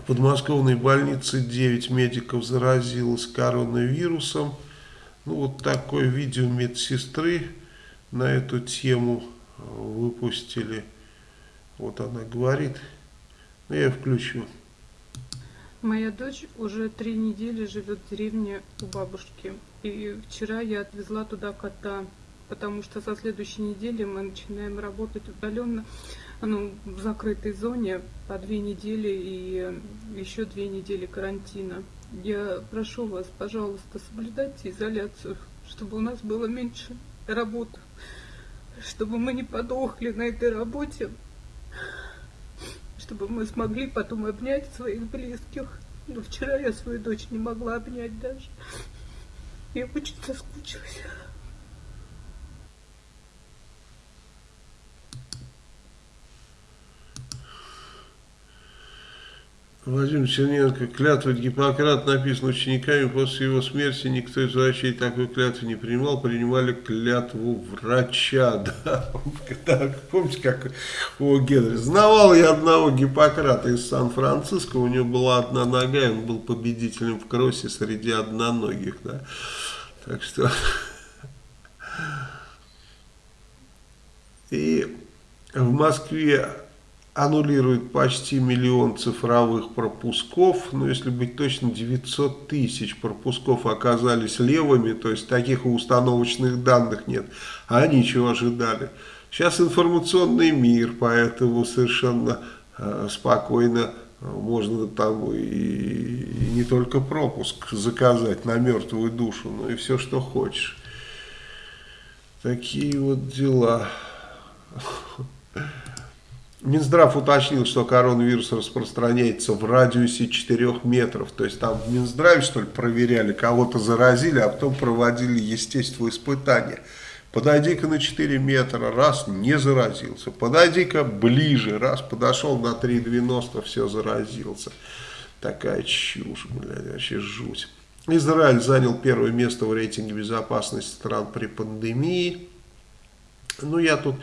Подмосковной больнице 9 медиков заразилось коронавирусом. Ну, вот такое видео медсестры на эту тему э, выпустили. Вот она говорит. Ну, я включу. Моя дочь уже три недели живет в деревне у бабушки. И вчера я отвезла туда кота, потому что со следующей недели мы начинаем работать удаленно, ну, в закрытой зоне по две недели и еще две недели карантина. Я прошу вас, пожалуйста, соблюдайте изоляцию, чтобы у нас было меньше работы, чтобы мы не подохли на этой работе, чтобы мы смогли потом обнять своих близких. Но вчера я свою дочь не могла обнять даже. Я очень соскучилась. Владимир Черненко, клятва Гиппократ написана учениками, после его смерти никто из врачей такой клятвы не принимал, принимали клятву врача, да, так, помните, как у Генри, знавал я одного Гиппократа из Сан-Франциско, у него была одна нога, и он был победителем в кроссе среди одноногих, да, так что, и в Москве аннулирует почти миллион цифровых пропусков, но если быть точно, 900 тысяч пропусков оказались левыми, то есть таких установочных данных нет, а они чего ожидали. Сейчас информационный мир, поэтому совершенно э, спокойно можно там и, и не только пропуск заказать на мертвую душу, но и все, что хочешь. Такие вот дела. Минздрав уточнил, что коронавирус распространяется в радиусе 4 метров. То есть там в Минздраве, что ли, проверяли, кого-то заразили, а потом проводили естественные испытания. Подойди-ка на 4 метра, раз, не заразился. Подойди-ка ближе, раз, подошел на 3,90, все, заразился. Такая чушь, блядь, вообще жуть. Израиль занял первое место в рейтинге безопасности стран при пандемии. Ну, я тут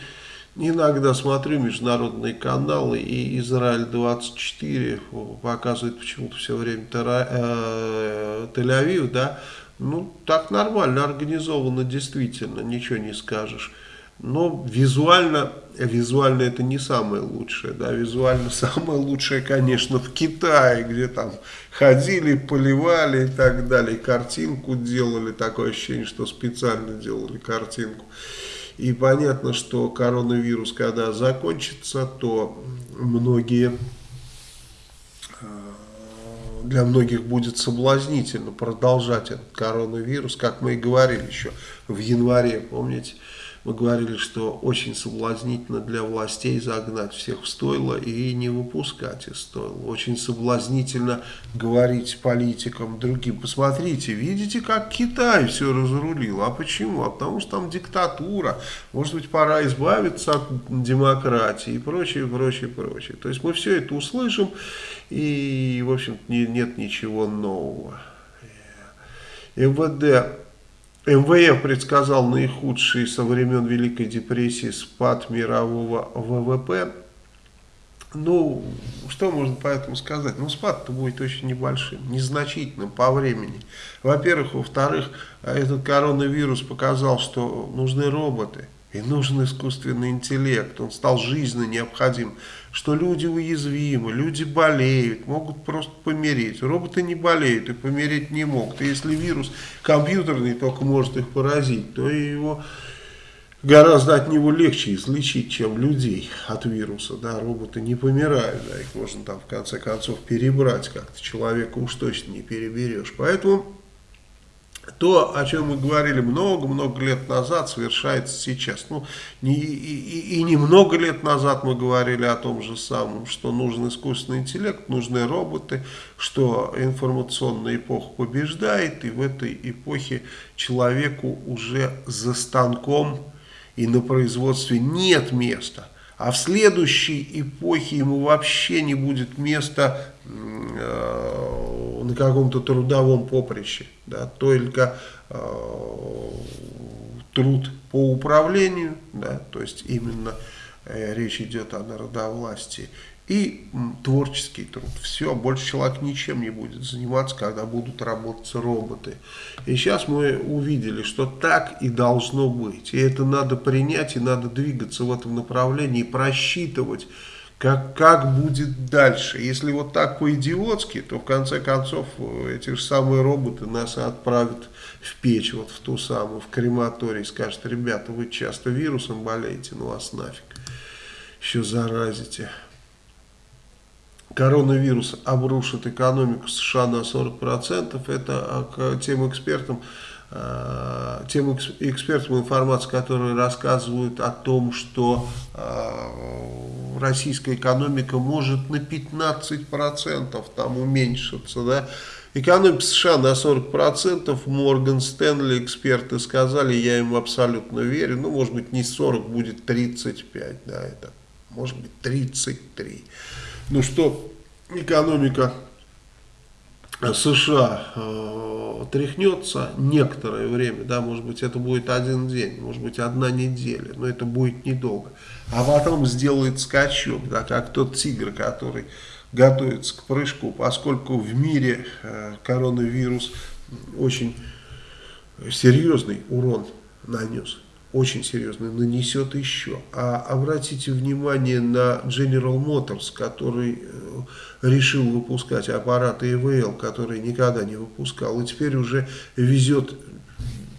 Иногда смотрю международные каналы, и Израиль-24 показывает почему-то все время э, Тель-Авив, да, ну, так нормально, организовано действительно, ничего не скажешь. Но визуально, визуально это не самое лучшее, да, визуально самое лучшее, конечно, в Китае, где там ходили, поливали и так далее, картинку делали, такое ощущение, что специально делали картинку. И понятно, что коронавирус, когда закончится, то многие, э, для многих будет соблазнительно продолжать этот коронавирус, как мы и говорили еще в январе, помните, мы говорили, что очень соблазнительно для властей загнать всех в стойло и не выпускать из стойла. Очень соблазнительно говорить политикам другим. Посмотрите, видите, как Китай все разрулил. А почему? А потому что там диктатура. Может быть, пора избавиться от демократии и прочее, прочее, прочее. То есть мы все это услышим и, в общем нет ничего нового. МВД МВФ предсказал наихудший со времен Великой депрессии спад мирового ВВП. Ну, что можно по этому сказать? Ну, спад-то будет очень небольшим, незначительным по времени. Во-первых. Во-вторых, этот коронавирус показал, что нужны роботы. И нужен искусственный интеллект, он стал жизненно необходим, что люди уязвимы, люди болеют, могут просто помереть. Роботы не болеют и помереть не могут. И если вирус компьютерный только может их поразить, то его гораздо от него легче излечить, чем людей от вируса. Да, роботы не помирают, да, их можно там в конце концов перебрать как-то, человека уж точно не переберешь. Поэтому то, о чем мы говорили много-много лет назад, совершается сейчас. Ну, не, и, и, и немного лет назад мы говорили о том же самом, что нужен искусственный интеллект, нужны роботы, что информационная эпоха побеждает, и в этой эпохе человеку уже за станком и на производстве нет места. А в следующей эпохе ему вообще не будет места э, на каком-то трудовом поприще. Да, только э, труд по управлению, да, то есть именно э, речь идет о народовластии, и творческий труд. Все, больше человек ничем не будет заниматься, когда будут работать роботы. И сейчас мы увидели, что так и должно быть. И это надо принять, и надо двигаться в этом направлении, просчитывать, как, как будет дальше. Если вот так по-идиотски, то в конце концов э, эти же самые роботы нас отправят в печь, вот в ту самую, в крематорий, скажут, ребята, вы часто вирусом болеете, ну вас нафиг, еще заразите. Коронавирус обрушит экономику США на 40%, это а, тем экспертам, тем экспертам информации, которые рассказывают о том, что э, российская экономика может на 15% там уменьшиться, да, Экономика США на 40%, Морган Стэнли, эксперты сказали, я им абсолютно верю, ну, может быть, не 40, будет 35, да, это, может быть, 33. Ну, что экономика США э, тряхнется некоторое время, да, может быть это будет один день, может быть одна неделя, но это будет недолго. А потом сделает скачок, да, как тот тигр, который готовится к прыжку, поскольку в мире э, коронавирус очень серьезный урон нанес очень серьезный, нанесет еще. А обратите внимание на General Motors, который э, решил выпускать аппараты ИВЛ, который никогда не выпускал, и теперь уже везет,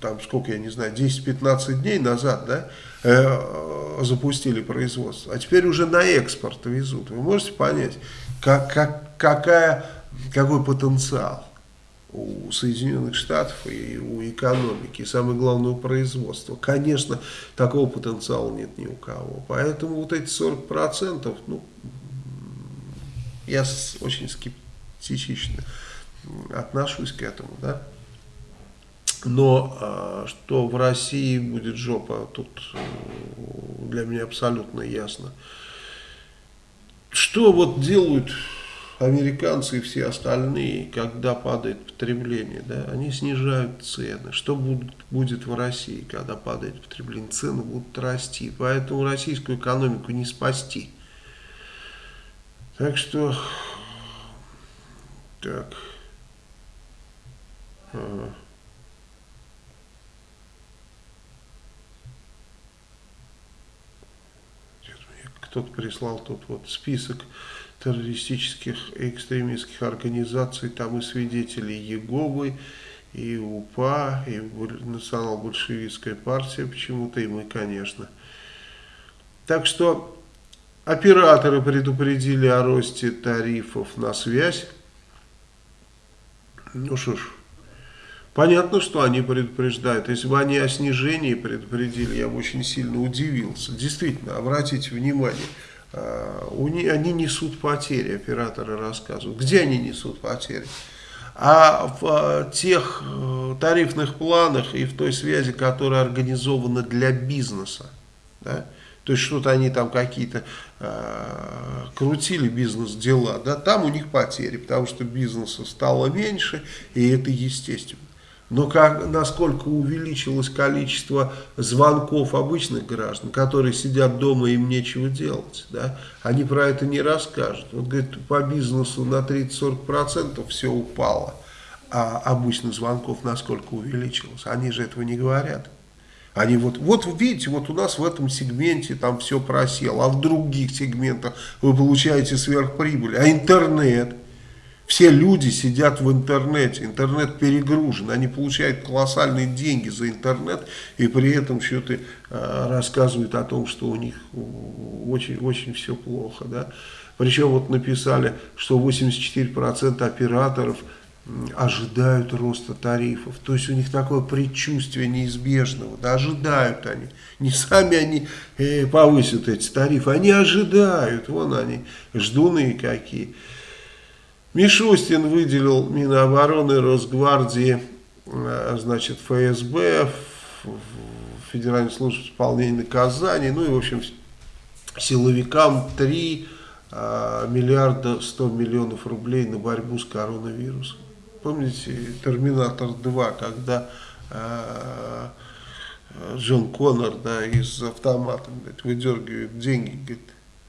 там сколько, я не знаю, 10-15 дней назад, да, э, запустили производство, а теперь уже на экспорт везут. Вы можете понять, как, как, какая, какой потенциал? у Соединенных Штатов и у экономики, и самое главное у производства. Конечно, такого потенциала нет ни у кого. Поэтому вот эти 40%, ну, я очень скептично отношусь к этому, да. Но а, что в России будет жопа, тут э, для меня абсолютно ясно. Что вот делают американцы и все остальные, когда падает потребление, да, они снижают цены. Что будет, будет в России, когда падает потребление? Цены будут расти. Поэтому российскую экономику не спасти. Так что, так, ага. кто-то прислал тут вот список террористических и экстремистских организаций, там и свидетели Еговы, и УПА, и национал-большевистская партия почему-то, и мы, конечно. Так что операторы предупредили о росте тарифов на связь. Ну что ж, понятно, что они предупреждают. Если бы они о снижении предупредили, я бы очень сильно удивился. Действительно, обратите внимание, Э, они несут потери, операторы рассказывают. Где они несут потери? А в э, тех э, тарифных планах и в той связи, которая организована для бизнеса, да, то есть что-то они там какие-то э, крутили бизнес-дела, да, там у них потери, потому что бизнеса стало меньше, и это естественно. Но как, насколько увеличилось количество звонков обычных граждан, которые сидят дома и им нечего делать, да, они про это не расскажут. Вот, говорит, по бизнесу на 30-40% все упало, а обычных звонков насколько увеличилось. Они же этого не говорят. Они вот, вот видите, вот у нас в этом сегменте там все просело, а в других сегментах вы получаете сверхприбыль. А интернет – все люди сидят в интернете, интернет перегружен, они получают колоссальные деньги за интернет и при этом что-то э, рассказывают о том, что у них очень-очень все плохо. Да? Причем вот написали, что 84% операторов ожидают роста тарифов. То есть у них такое предчувствие неизбежного. Да, ожидают они. Не сами они э, повысят эти тарифы, они ожидают. Вон они, ждуны какие. Мишустин выделил Минобороны, Росгвардии, э, значит, ФСБ, Федеральной службы исполнения наказаний, ну и, в общем, силовикам 3 э, миллиарда 100 миллионов рублей на борьбу с коронавирусом. Помните «Терминатор 2», когда э, Джон Коннор да, из автомата говорит, выдергивает деньги, говорит,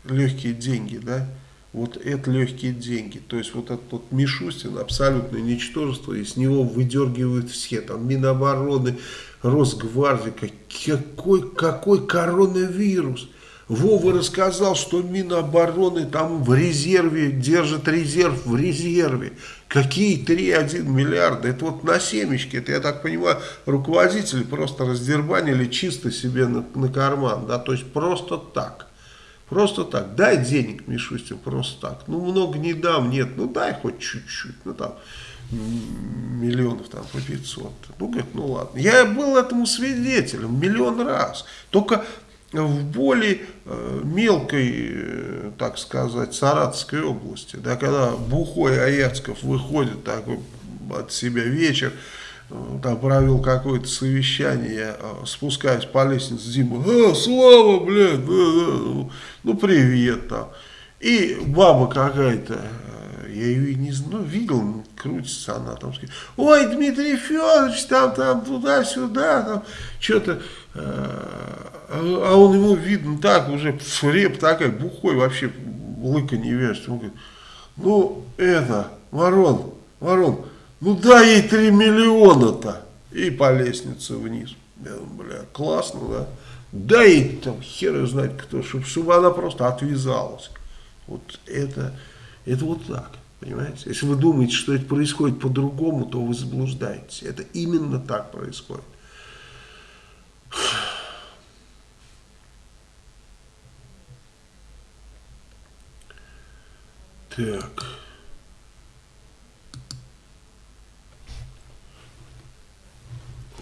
легкие деньги, да, вот это легкие деньги. То есть вот этот вот Мишустин абсолютное ничтожество, и с него выдергивают все, там Минобороны, Росгвардия, какой, какой коронавирус. Вова рассказал, что Минобороны там в резерве, держит резерв в резерве. Какие 3,1 миллиарда? Это вот на семечке. Это, я так понимаю, руководители просто раздербанили чисто себе на, на карман. Да? То есть просто так. Просто так. Дай денег, Мишустин, просто так. Ну, много не дам, нет. Ну, дай хоть чуть-чуть. Ну, там, миллионов там по 500. Ну, говорит, ну ладно. Я был этому свидетелем миллион раз. Только в более э, мелкой, э, так сказать, Саратовской области, да, когда Бухой Аяцков выходит такой от себя вечер, э, там провел какое-то совещание, спускаюсь по лестнице, Дима, а, Слава, блядь, да, да, ну привет там. И баба какая-то, я ее не знаю, ну, видел, крутится она там, ой, Дмитрий Федорович, там, там, туда-сюда, там, что-то, а он ему видно так, уже реп такая, бухой вообще, лыка не вяжет. Он говорит, ну, это, Ворон, Ворон, ну дай ей 3 миллиона-то. И по лестнице вниз. Я думаю, бля, классно, да? Дай ей там хер знать кто, чтобы, чтобы она просто отвязалась. Вот это, это вот так, понимаете? Если вы думаете, что это происходит по-другому, то вы заблуждаетесь. Это именно так происходит. Так.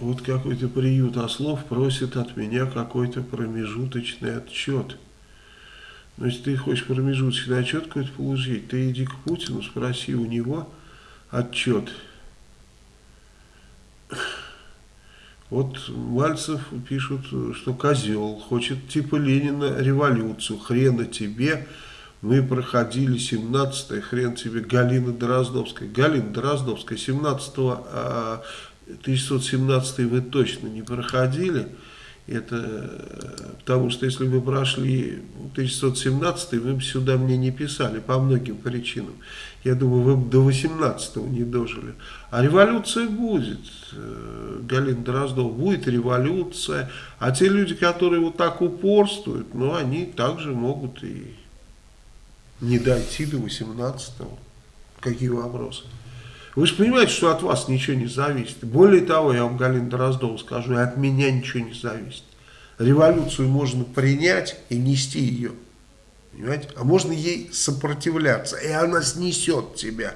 Вот какой-то приют ослов просит от меня какой-то промежуточный отчет. Но если ты хочешь промежуточный отчет какой-то получить, ты иди к Путину, спроси у него отчет. Вот Мальцев пишут, что козел, хочет типа Ленина революцию, хрена тебе, мы проходили 17 хрен тебе, Галина Дроздовская. Галина Дроздовская, 17 а, 1917 вы точно не проходили. Это э, потому что если бы прошли 1917, вы бы сюда мне не писали по многим причинам. Я думаю, вы бы до 18 не дожили. А революция будет, э, Галина Дроздова, будет революция. А те люди, которые вот так упорствуют, ну, они также могут и не дойти до 18-го. Какие вопросы? Вы же понимаете, что от вас ничего не зависит. Более того, я вам, Галина Дроздова, скажу, и от меня ничего не зависит. Революцию можно принять и нести ее. Понимаете? А можно ей сопротивляться, и она снесет тебя.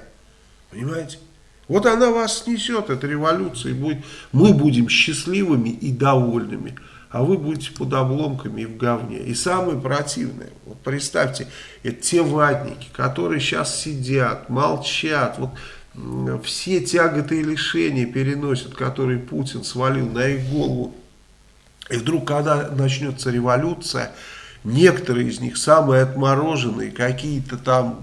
Понимаете? Вот она вас снесет, эта революция, и будет, мы будем счастливыми и довольными а вы будете под обломками и в говне. И самое противное, вот представьте, это те ватники, которые сейчас сидят, молчат, вот все тяготы и лишения переносят, которые Путин свалил на их голову. И вдруг, когда начнется революция, некоторые из них, самые отмороженные, какие-то там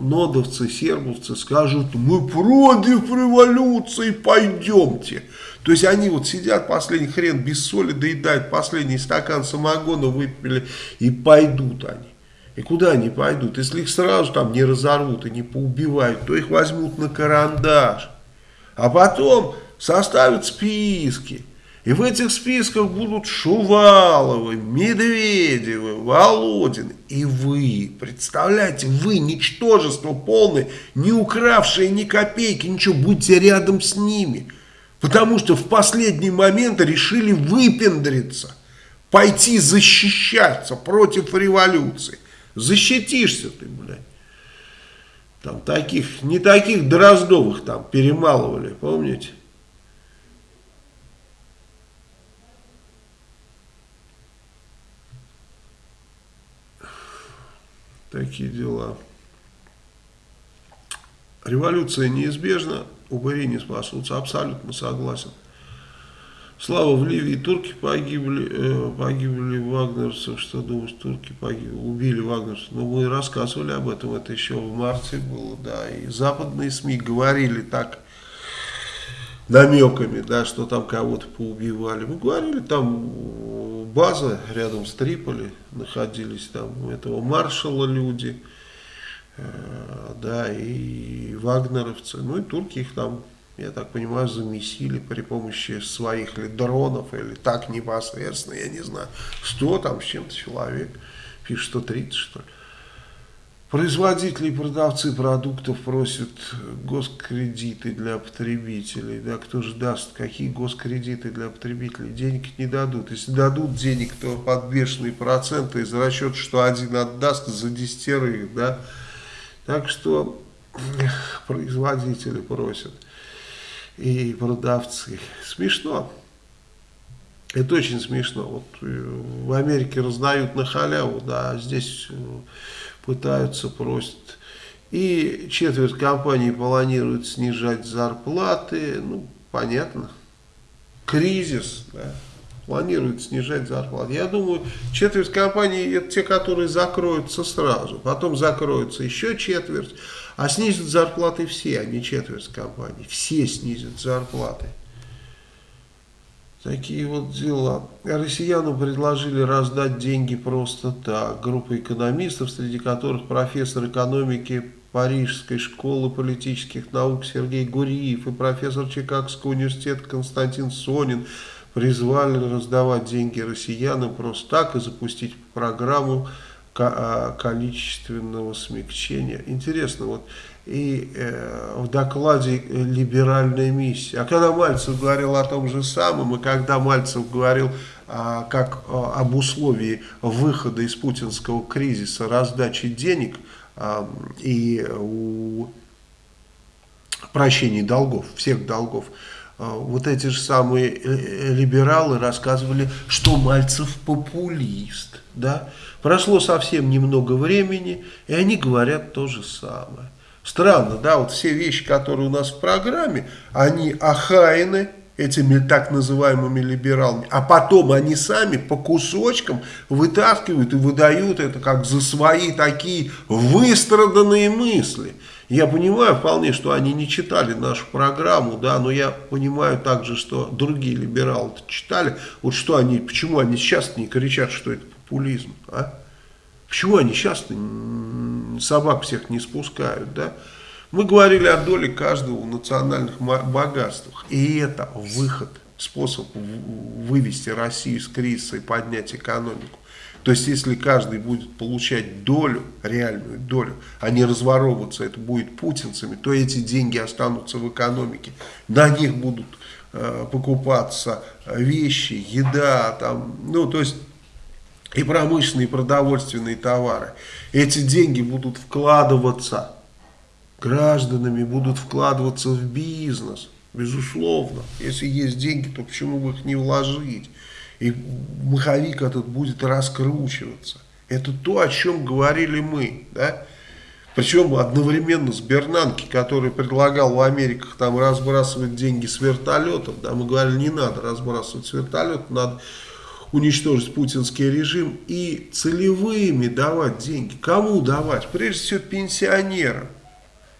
нодовцы, сербовцы скажут, мы против революции, пойдемте. То есть они вот сидят, последний хрен без соли доедают, последний стакан самогона выпили и пойдут они. И куда они пойдут? Если их сразу там не разорвут и не поубивают, то их возьмут на карандаш. А потом составят списки. И в этих списках будут Шуваловы, Медведевы, Володин. И вы, представляете, вы, ничтожество полное, не укравшие ни копейки, ничего, будьте рядом с ними. Потому что в последний момент решили выпендриться, пойти защищаться против революции. Защитишься ты, блядь. Там таких, не таких Дроздовых там перемалывали, помните? Такие дела. Революция неизбежна, упыри не спасутся, абсолютно согласен. Слава, в Ливии турки погибли, э, погибли вагнерцев, что думаешь, турки погибли, убили вагнерцев. Ну, мы рассказывали об этом, это еще в марте было, да, и западные СМИ говорили так, намеками, да, что там кого-то поубивали. Мы говорили, там база рядом с Триполи находились, там. Этого маршала люди, Э, да, и вагнеровцы, ну и турки их там я так понимаю, замесили при помощи своих ли дронов, или так непосредственно, я не знаю, 100 там с чем-то человек, пишет 130 что ли. Производители и продавцы продуктов просят госкредиты для потребителей. Да, кто же даст? Какие госкредиты для потребителей? Денег не дадут. Если дадут денег, то под бешеные проценты из расчета, что один отдаст за десятерых. Да? Так что производители просят и продавцы. Смешно. Это очень смешно. Вот э, в Америке раздают на халяву, да, а здесь э, пытаются, просят. И четверть компаний планирует снижать зарплаты. Ну, понятно. Кризис, да, планирует снижать зарплаты. Я думаю, четверть компаний это те, которые закроются сразу. Потом закроются еще четверть. А снизят зарплаты все, а не четверть компаний. Все снизят зарплаты. Такие вот дела. Россиянам предложили раздать деньги просто так. Группа экономистов, среди которых профессор экономики Парижской школы политических наук Сергей Гуриев и профессор Чикагского университета Константин Сонин призвали раздавать деньги россиянам просто так и запустить программу а, количественного смягчения. Интересно, вот и э, в докладе «Либеральная миссия». А когда Мальцев говорил о том же самом, и когда Мальцев говорил а, как а, об условии выхода из путинского кризиса раздачи денег а, и у прощения долгов, всех долгов, вот эти же самые э, либералы рассказывали, что Мальцев популист, да, Прошло совсем немного времени, и они говорят то же самое. Странно, да, вот все вещи, которые у нас в программе, они охаяны этими так называемыми либералами, а потом они сами по кусочкам вытаскивают и выдают это как за свои такие выстраданные мысли. Я понимаю вполне, что они не читали нашу программу, да, но я понимаю также, что другие либералы читали. Вот что они, почему они сейчас не кричат, что это популизм, а? Почему они сейчас собак всех не спускают, да? Мы говорили о доле каждого в национальных богатствах. И это выход, способ вывести Россию из кризиса и поднять экономику. То есть, если каждый будет получать долю, реальную долю, а не разворовываться, это будет путинцами, то эти деньги останутся в экономике. На них будут э, покупаться вещи, еда, там, ну, то есть и промышленные, и продовольственные товары. Эти деньги будут вкладываться гражданами, будут вкладываться в бизнес, безусловно. Если есть деньги, то почему бы их не вложить? И маховик этот будет раскручиваться. Это то, о чем говорили мы, да? Причем одновременно с Бернанки, который предлагал в Америках там разбрасывать деньги с вертолетов, да, мы говорили, не надо разбрасывать с вертолетов, надо уничтожить путинский режим и целевыми давать деньги. Кому давать? Прежде всего пенсионерам.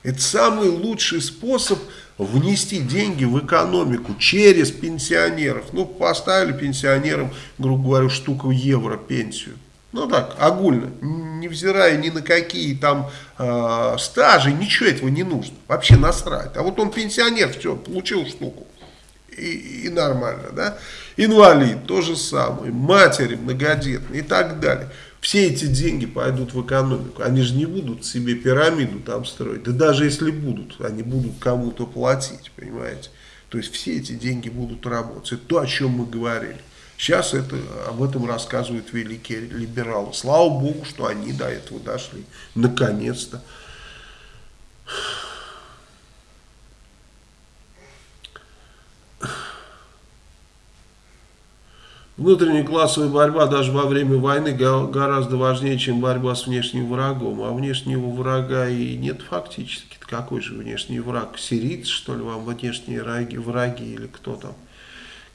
Это самый лучший способ внести деньги в экономику через пенсионеров. Ну, поставили пенсионерам, грубо говоря, штуку евро пенсию. Ну так, огульно, невзирая ни на какие там э, стажи, ничего этого не нужно. Вообще насрать. А вот он пенсионер, все, получил штуку и, и нормально, да. Инвалид, то же самое, матери многодетные и так далее. Все эти деньги пойдут в экономику. Они же не будут себе пирамиду там строить. Да даже если будут, они будут кому-то платить, понимаете. То есть все эти деньги будут работать. Это то, о чем мы говорили. Сейчас это, об этом рассказывают великие либералы. Слава Богу, что они до этого дошли. Наконец-то. Внутренняя классовая борьба даже во время войны гораздо важнее, чем борьба с внешним врагом. А внешнего врага и нет фактически. Какой же внешний враг? Сирийцы, что ли, вам внешние враги, враги или кто там?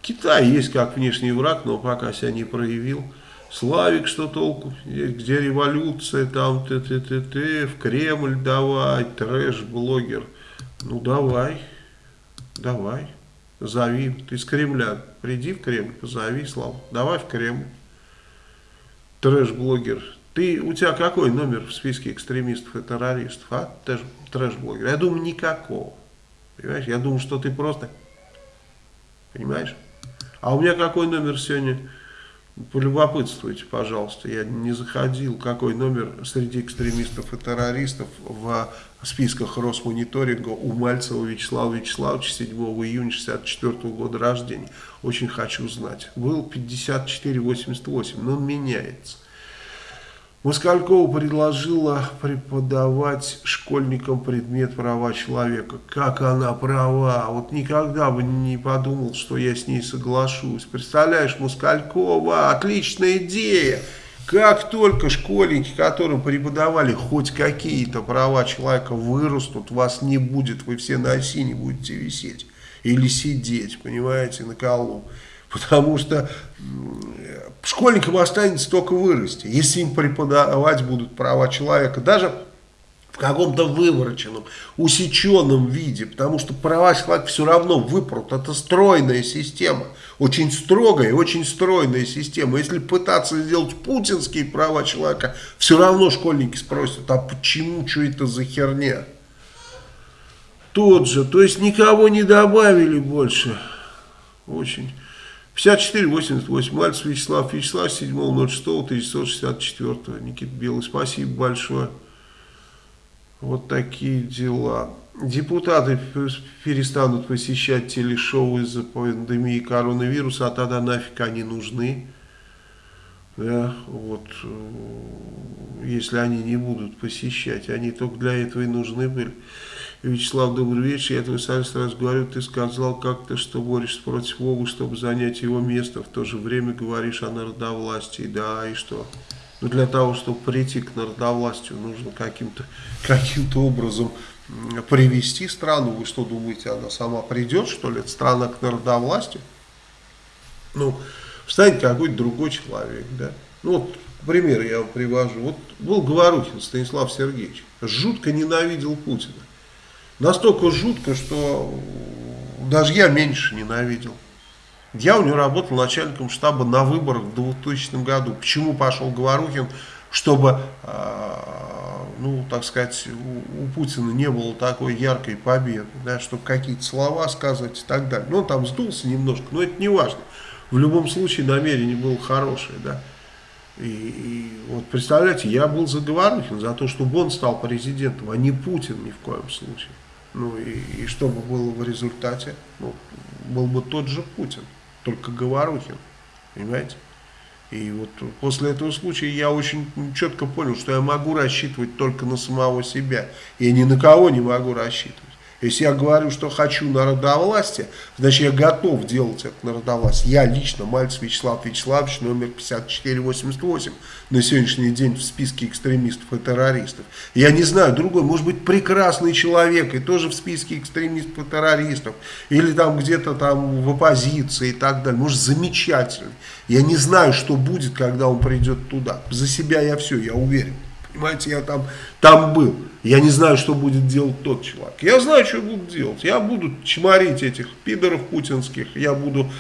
Китай есть как внешний враг, но пока себя не проявил. Славик, что толку? Где революция, там, ты, ты, ты, ты, в Кремль давай, трэш-блогер. Ну, давай, давай зови, ты из Кремля, приди в Кремль, позови, Слава, давай в Кремль. Трэш-блогер. Ты, у тебя какой номер в списке экстремистов и террористов, а? Трэш-блогер. Я думаю, никакого. Понимаешь? Я думал, что ты просто... Понимаешь? А у меня какой номер сегодня? Полюбопытствуйте, пожалуйста. Я не заходил, какой номер среди экстремистов и террористов в списках Росмониторинга у Мальцева Вячеслава Вячеславовича 7 июня 64 года рождения. Очень хочу знать. Был 5488, но он меняется. Москалькова предложила преподавать школьникам предмет права человека. Как она права? Вот никогда бы не подумал, что я с ней соглашусь. Представляешь, Москалькова, отличная идея. Как только школьники, которым преподавали хоть какие-то права человека, вырастут, вас не будет, вы все на осине будете висеть. Или сидеть, понимаете, на колу. Потому что школьникам останется только вырасти, если им преподавать будут права человека, даже в каком-то вывороченном, усеченном виде, потому что права человека все равно выпрут, это стройная система, очень строгая и очень стройная система. Если пытаться сделать путинские права человека, все равно школьники спросят, а почему, что это за херня? Тот же, то есть никого не добавили больше, очень... 54-88, Мальцев Вячеслав Вячеслав, 7.06.1964, Никита Белый, спасибо большое. Вот такие дела. Депутаты перестанут посещать телешоу из-за пандемии коронавируса, а тогда нафиг они нужны. Да, вот, э, если они не будут посещать, они только для этого и нужны были. Вячеслав, добрый вечер. Я твой сразу раз говорю, ты сказал как-то, что борешься против Бога, чтобы занять его место. В то же время говоришь о народовластии. Да, и что? Ну, для того, чтобы прийти к народовластию, нужно каким-то каким, -то, образом привести страну. Вы что думаете, она сама придет, что ли, страна к народовластию? Ну, встанет какой-то другой человек, да? Ну, вот пример я вам привожу. Вот был Говорухин Станислав Сергеевич, жутко ненавидел Путина. Настолько жутко, что даже я меньше ненавидел. Я у него работал начальником штаба на выборах в 2000 году. Почему пошел Говорухин? Чтобы, э, ну, так сказать, у Путина не было такой яркой победы, да, чтобы какие-то слова сказать и так далее. Ну, он там сдулся немножко, но это не важно. В любом случае намерение было хорошее, да. И, и вот представляете, я был за Говорухин, за то, чтобы он стал президентом, а не Путин ни в коем случае. Ну и, и что бы было в результате? Ну, был бы тот же Путин, только Говорухин, понимаете? И вот после этого случая я очень четко понял, что я могу рассчитывать только на самого себя. Я ни на кого не могу рассчитывать. Если я говорю, что хочу народовластия, значит я готов делать это народовластие. Я лично, Мальцев Вячеслав Вячеславович, номер 5488, на сегодняшний день в списке экстремистов и террористов. Я не знаю, другой, может быть прекрасный человек и тоже в списке экстремистов и террористов. Или там где-то там в оппозиции и так далее. Может замечательный. Я не знаю, что будет, когда он придет туда. За себя я все, я уверен. Понимаете, я там, там был. Я не знаю, что будет делать тот человек. Я знаю, что буду делать. Я буду чморить этих пидоров путинских. Я буду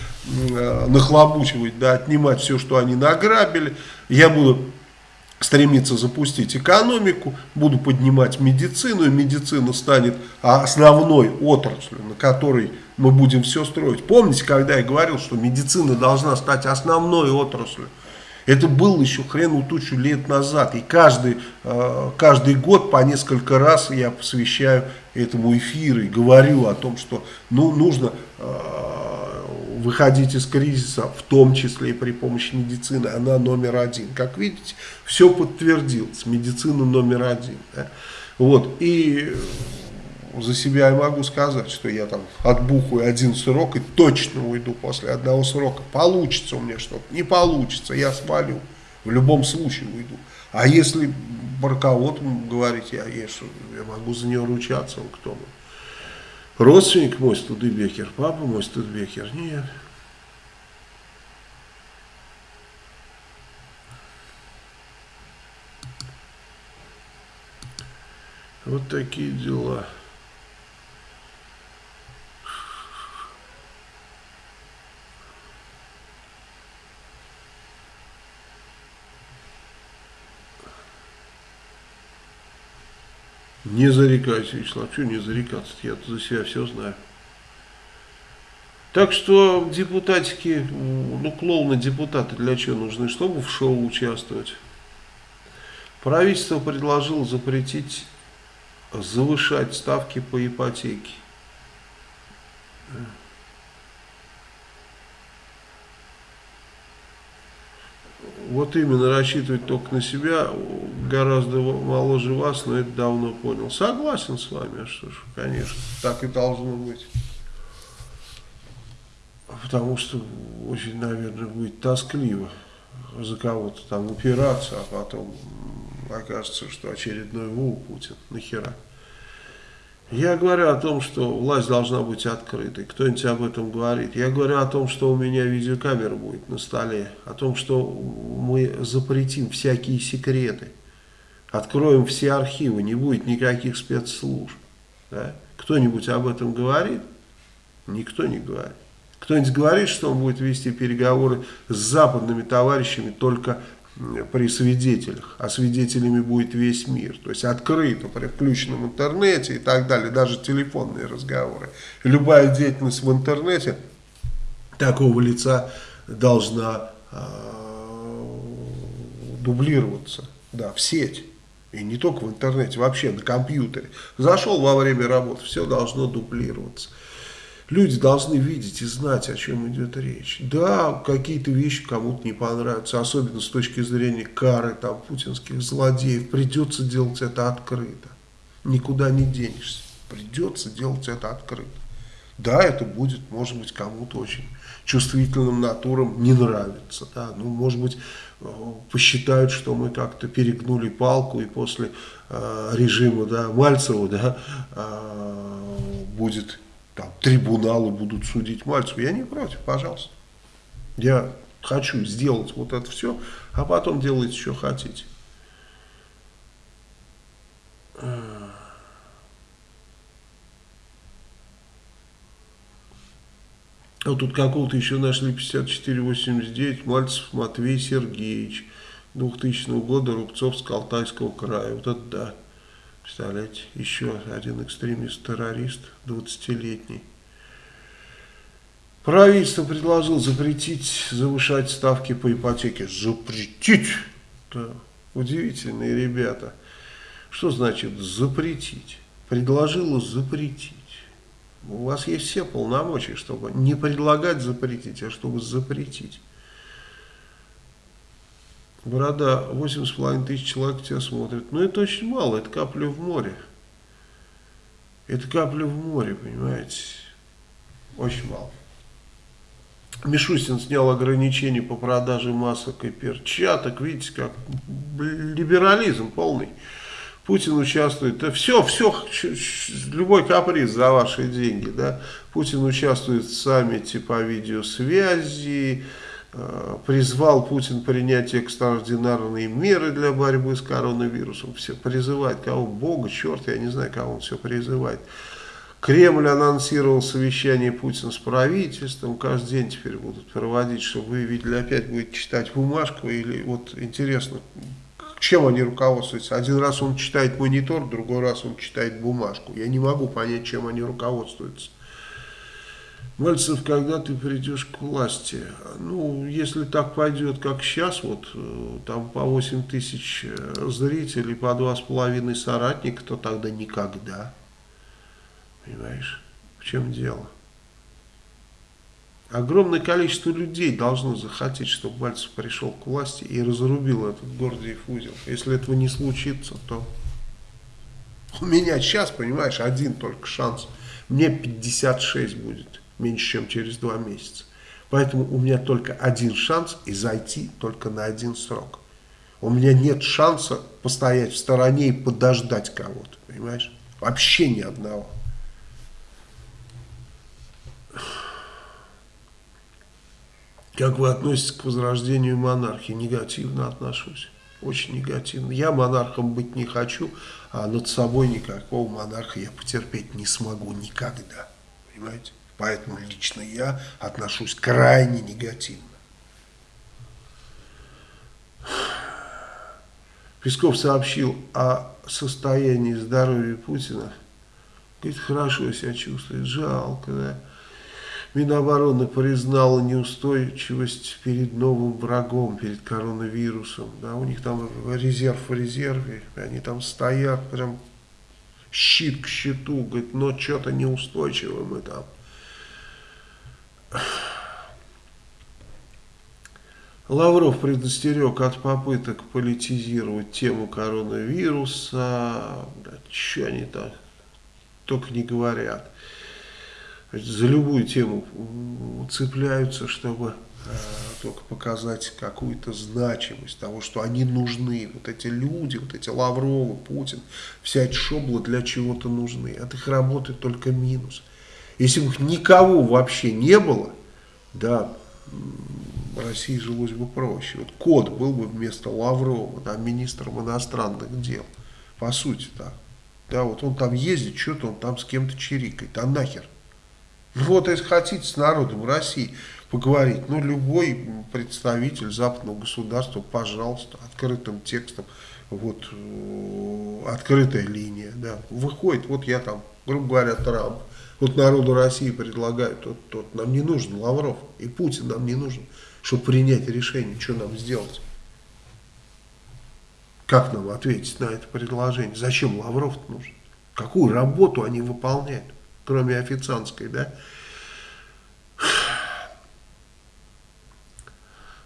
э, нахлобучивать, да, отнимать все, что они награбили. Я буду стремиться запустить экономику, буду поднимать медицину, и медицина станет основной отраслью, на которой мы будем все строить. Помните, когда я говорил, что медицина должна стать основной отраслью? Это было еще хрену тучу лет назад. И каждый, э, каждый год по несколько раз я посвящаю этому эфиру и говорю о том, что ну, нужно э, выходить из кризиса, в том числе и при помощи медицины. Она номер один. Как видите, все подтвердилось. Медицина номер один. Вот. И за себя я могу сказать, что я там отбухаю один срок и точно уйду после одного срока. Получится у меня что-то, не получится, я свалю. В любом случае уйду. А если про кого-то говорить, я, я, я могу за нее ручаться, он кто мой? Родственник мой Студебекер, папа мой Студебекер, нет. Вот такие дела. Не зарекайся, Вячеслав. Чего не зарекаться? Я за себя все знаю. Так что депутатики, ну, клоуны депутаты для чего нужны? Чтобы в шоу участвовать. Правительство предложило запретить завышать ставки по ипотеке. Вот именно рассчитывать только на себя гораздо моложе вас, но это давно понял. Согласен с вами, а что ж, конечно, так и должно быть. Потому что очень, наверное, будет тоскливо за кого-то там упираться, а потом окажется, что очередной ВУ Путин. Нахера? Я говорю о том, что власть должна быть открытой. Кто-нибудь об этом говорит. Я говорю о том, что у меня видеокамера будет на столе. О том, что мы запретим всякие секреты. Откроем все архивы. Не будет никаких спецслужб. Да? Кто-нибудь об этом говорит? Никто не говорит. Кто-нибудь говорит, что он будет вести переговоры с западными товарищами только при свидетелях, а свидетелями будет весь мир. То есть открыто, при включенном интернете и так далее, даже телефонные разговоры. Любая деятельность в интернете такого лица должна э, дублироваться да, в сеть. И не только в интернете, вообще на компьютере. Зашел во время работы, все должно дублироваться. Люди должны видеть и знать, о чем идет речь. Да, какие-то вещи кому-то не понравятся, особенно с точки зрения кары там, путинских злодеев. Придется делать это открыто. Никуда не денешься. Придется делать это открыто. Да, это будет, может быть, кому-то очень чувствительным натурам не нравится. Да? Ну, может быть, посчитают, что мы как-то перегнули палку, и после э, режима да, Мальцева да, э, будет там, трибуналы будут судить Мальцева. Я не против, пожалуйста. Я хочу сделать вот это все, а потом делайте, что хотите. Вот тут какого-то еще нашли 5489, Мальцев Матвей Сергеевич, 2000 года, Рубцов с Калтайского края. Вот это да. Представляете, еще один экстремист-террорист, 20-летний. Правительство предложило запретить завышать ставки по ипотеке. Запретить! Да. Удивительные ребята. Что значит запретить? Предложило запретить. У вас есть все полномочия, чтобы не предлагать запретить, а чтобы запретить. Борода, 8,5 тысяч человек тебя смотрят. Но это очень мало, это капля в море. Это капля в море, понимаете? Очень мало. Мишустин снял ограничения по продаже масок и перчаток. Видите, как либерализм полный. Путин участвует. Да все, все, любой каприз за ваши деньги. Да? Путин участвует в саммите по видеосвязи. Э, призвал Путин принять экстраординарные меры для борьбы с коронавирусом. Все призывает кого? Бога, черт, я не знаю, кого он все призывает. Кремль анонсировал совещание Путина с правительством. Каждый день теперь будут проводить, чтобы вы видели, опять будет читать бумажку. Или вот интересно, чем они руководствуются. Один раз он читает монитор, другой раз он читает бумажку. Я не могу понять, чем они руководствуются. Мальцев, когда ты придешь к власти? Ну, если так пойдет, как сейчас, вот э, там по 8 тысяч э, зрителей, по 2,5 соратника, то тогда никогда. Понимаешь, в чем дело? Огромное количество людей должно захотеть, чтобы Мальцев пришел к власти и разрубил этот Гордиев узел. Если этого не случится, то у меня сейчас, понимаешь, один только шанс. Мне 56 будет меньше, чем через два месяца. Поэтому у меня только один шанс и зайти только на один срок. У меня нет шанса постоять в стороне и подождать кого-то, понимаешь? Вообще ни одного. Как вы относитесь к возрождению монархии? Негативно отношусь. Очень негативно. Я монархом быть не хочу, а над собой никакого монарха я потерпеть не смогу никогда. Понимаете? Поэтому лично я отношусь крайне негативно. Песков сообщил о состоянии здоровья Путина. Говорит, хорошо себя чувствует, жалко, да. Минобороны признала неустойчивость перед новым врагом, перед коронавирусом. Да, у них там резерв в резерве, они там стоят, прям щит к щиту, говорит, но что-то неустойчивы мы там. Лавров предостерег от попыток политизировать тему коронавируса. Да, что они там только не говорят. За любую тему цепляются, чтобы э, только показать какую-то значимость того, что они нужны. Вот эти люди, вот эти Лавровы, Путин, вся эта шобла для чего-то нужны. От их работы только минус. Если бы их никого вообще не было, да, России жилось бы проще. Вот Кот был бы вместо Лаврова, да, министром иностранных дел. По сути так. Да, вот он там ездит, что-то он там с кем-то чирикает. А нахер? Вот, если хотите с народом России поговорить, ну, любой представитель западного государства, пожалуйста, открытым текстом, вот, э, открытая линия, да, выходит, вот я там, грубо говоря, Трамп, вот народу России предлагаю, тот, тот, нам не нужен Лавров, и Путин нам не нужен, чтобы принять решение, что нам сделать. Как нам ответить на это предложение? Зачем Лавров нужен? Какую работу они выполняют, кроме официантской, да?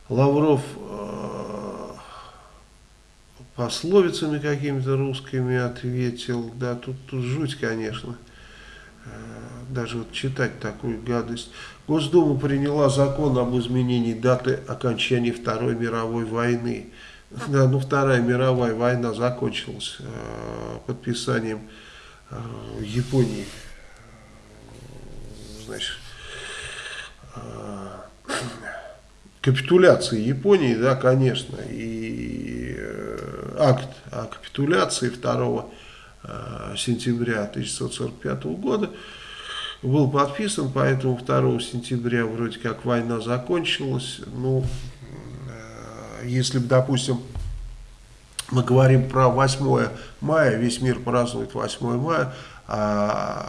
Лавров э, пословицами какими-то русскими ответил, да, тут, тут жуть, конечно, Э, даже вот читать такую гадость. Госдума приняла закон об изменении даты окончания Второй мировой войны. Да, ну Вторая мировая война закончилась э, подписанием э, Японии, значит, э, капитуляции Японии, да, конечно, и э, акт о капитуляции 2 э, сентября 1945 года был подписан, поэтому 2 сентября вроде как война закончилась. Ну, если бы, допустим, мы говорим про 8 мая, весь мир празднует 8 мая, а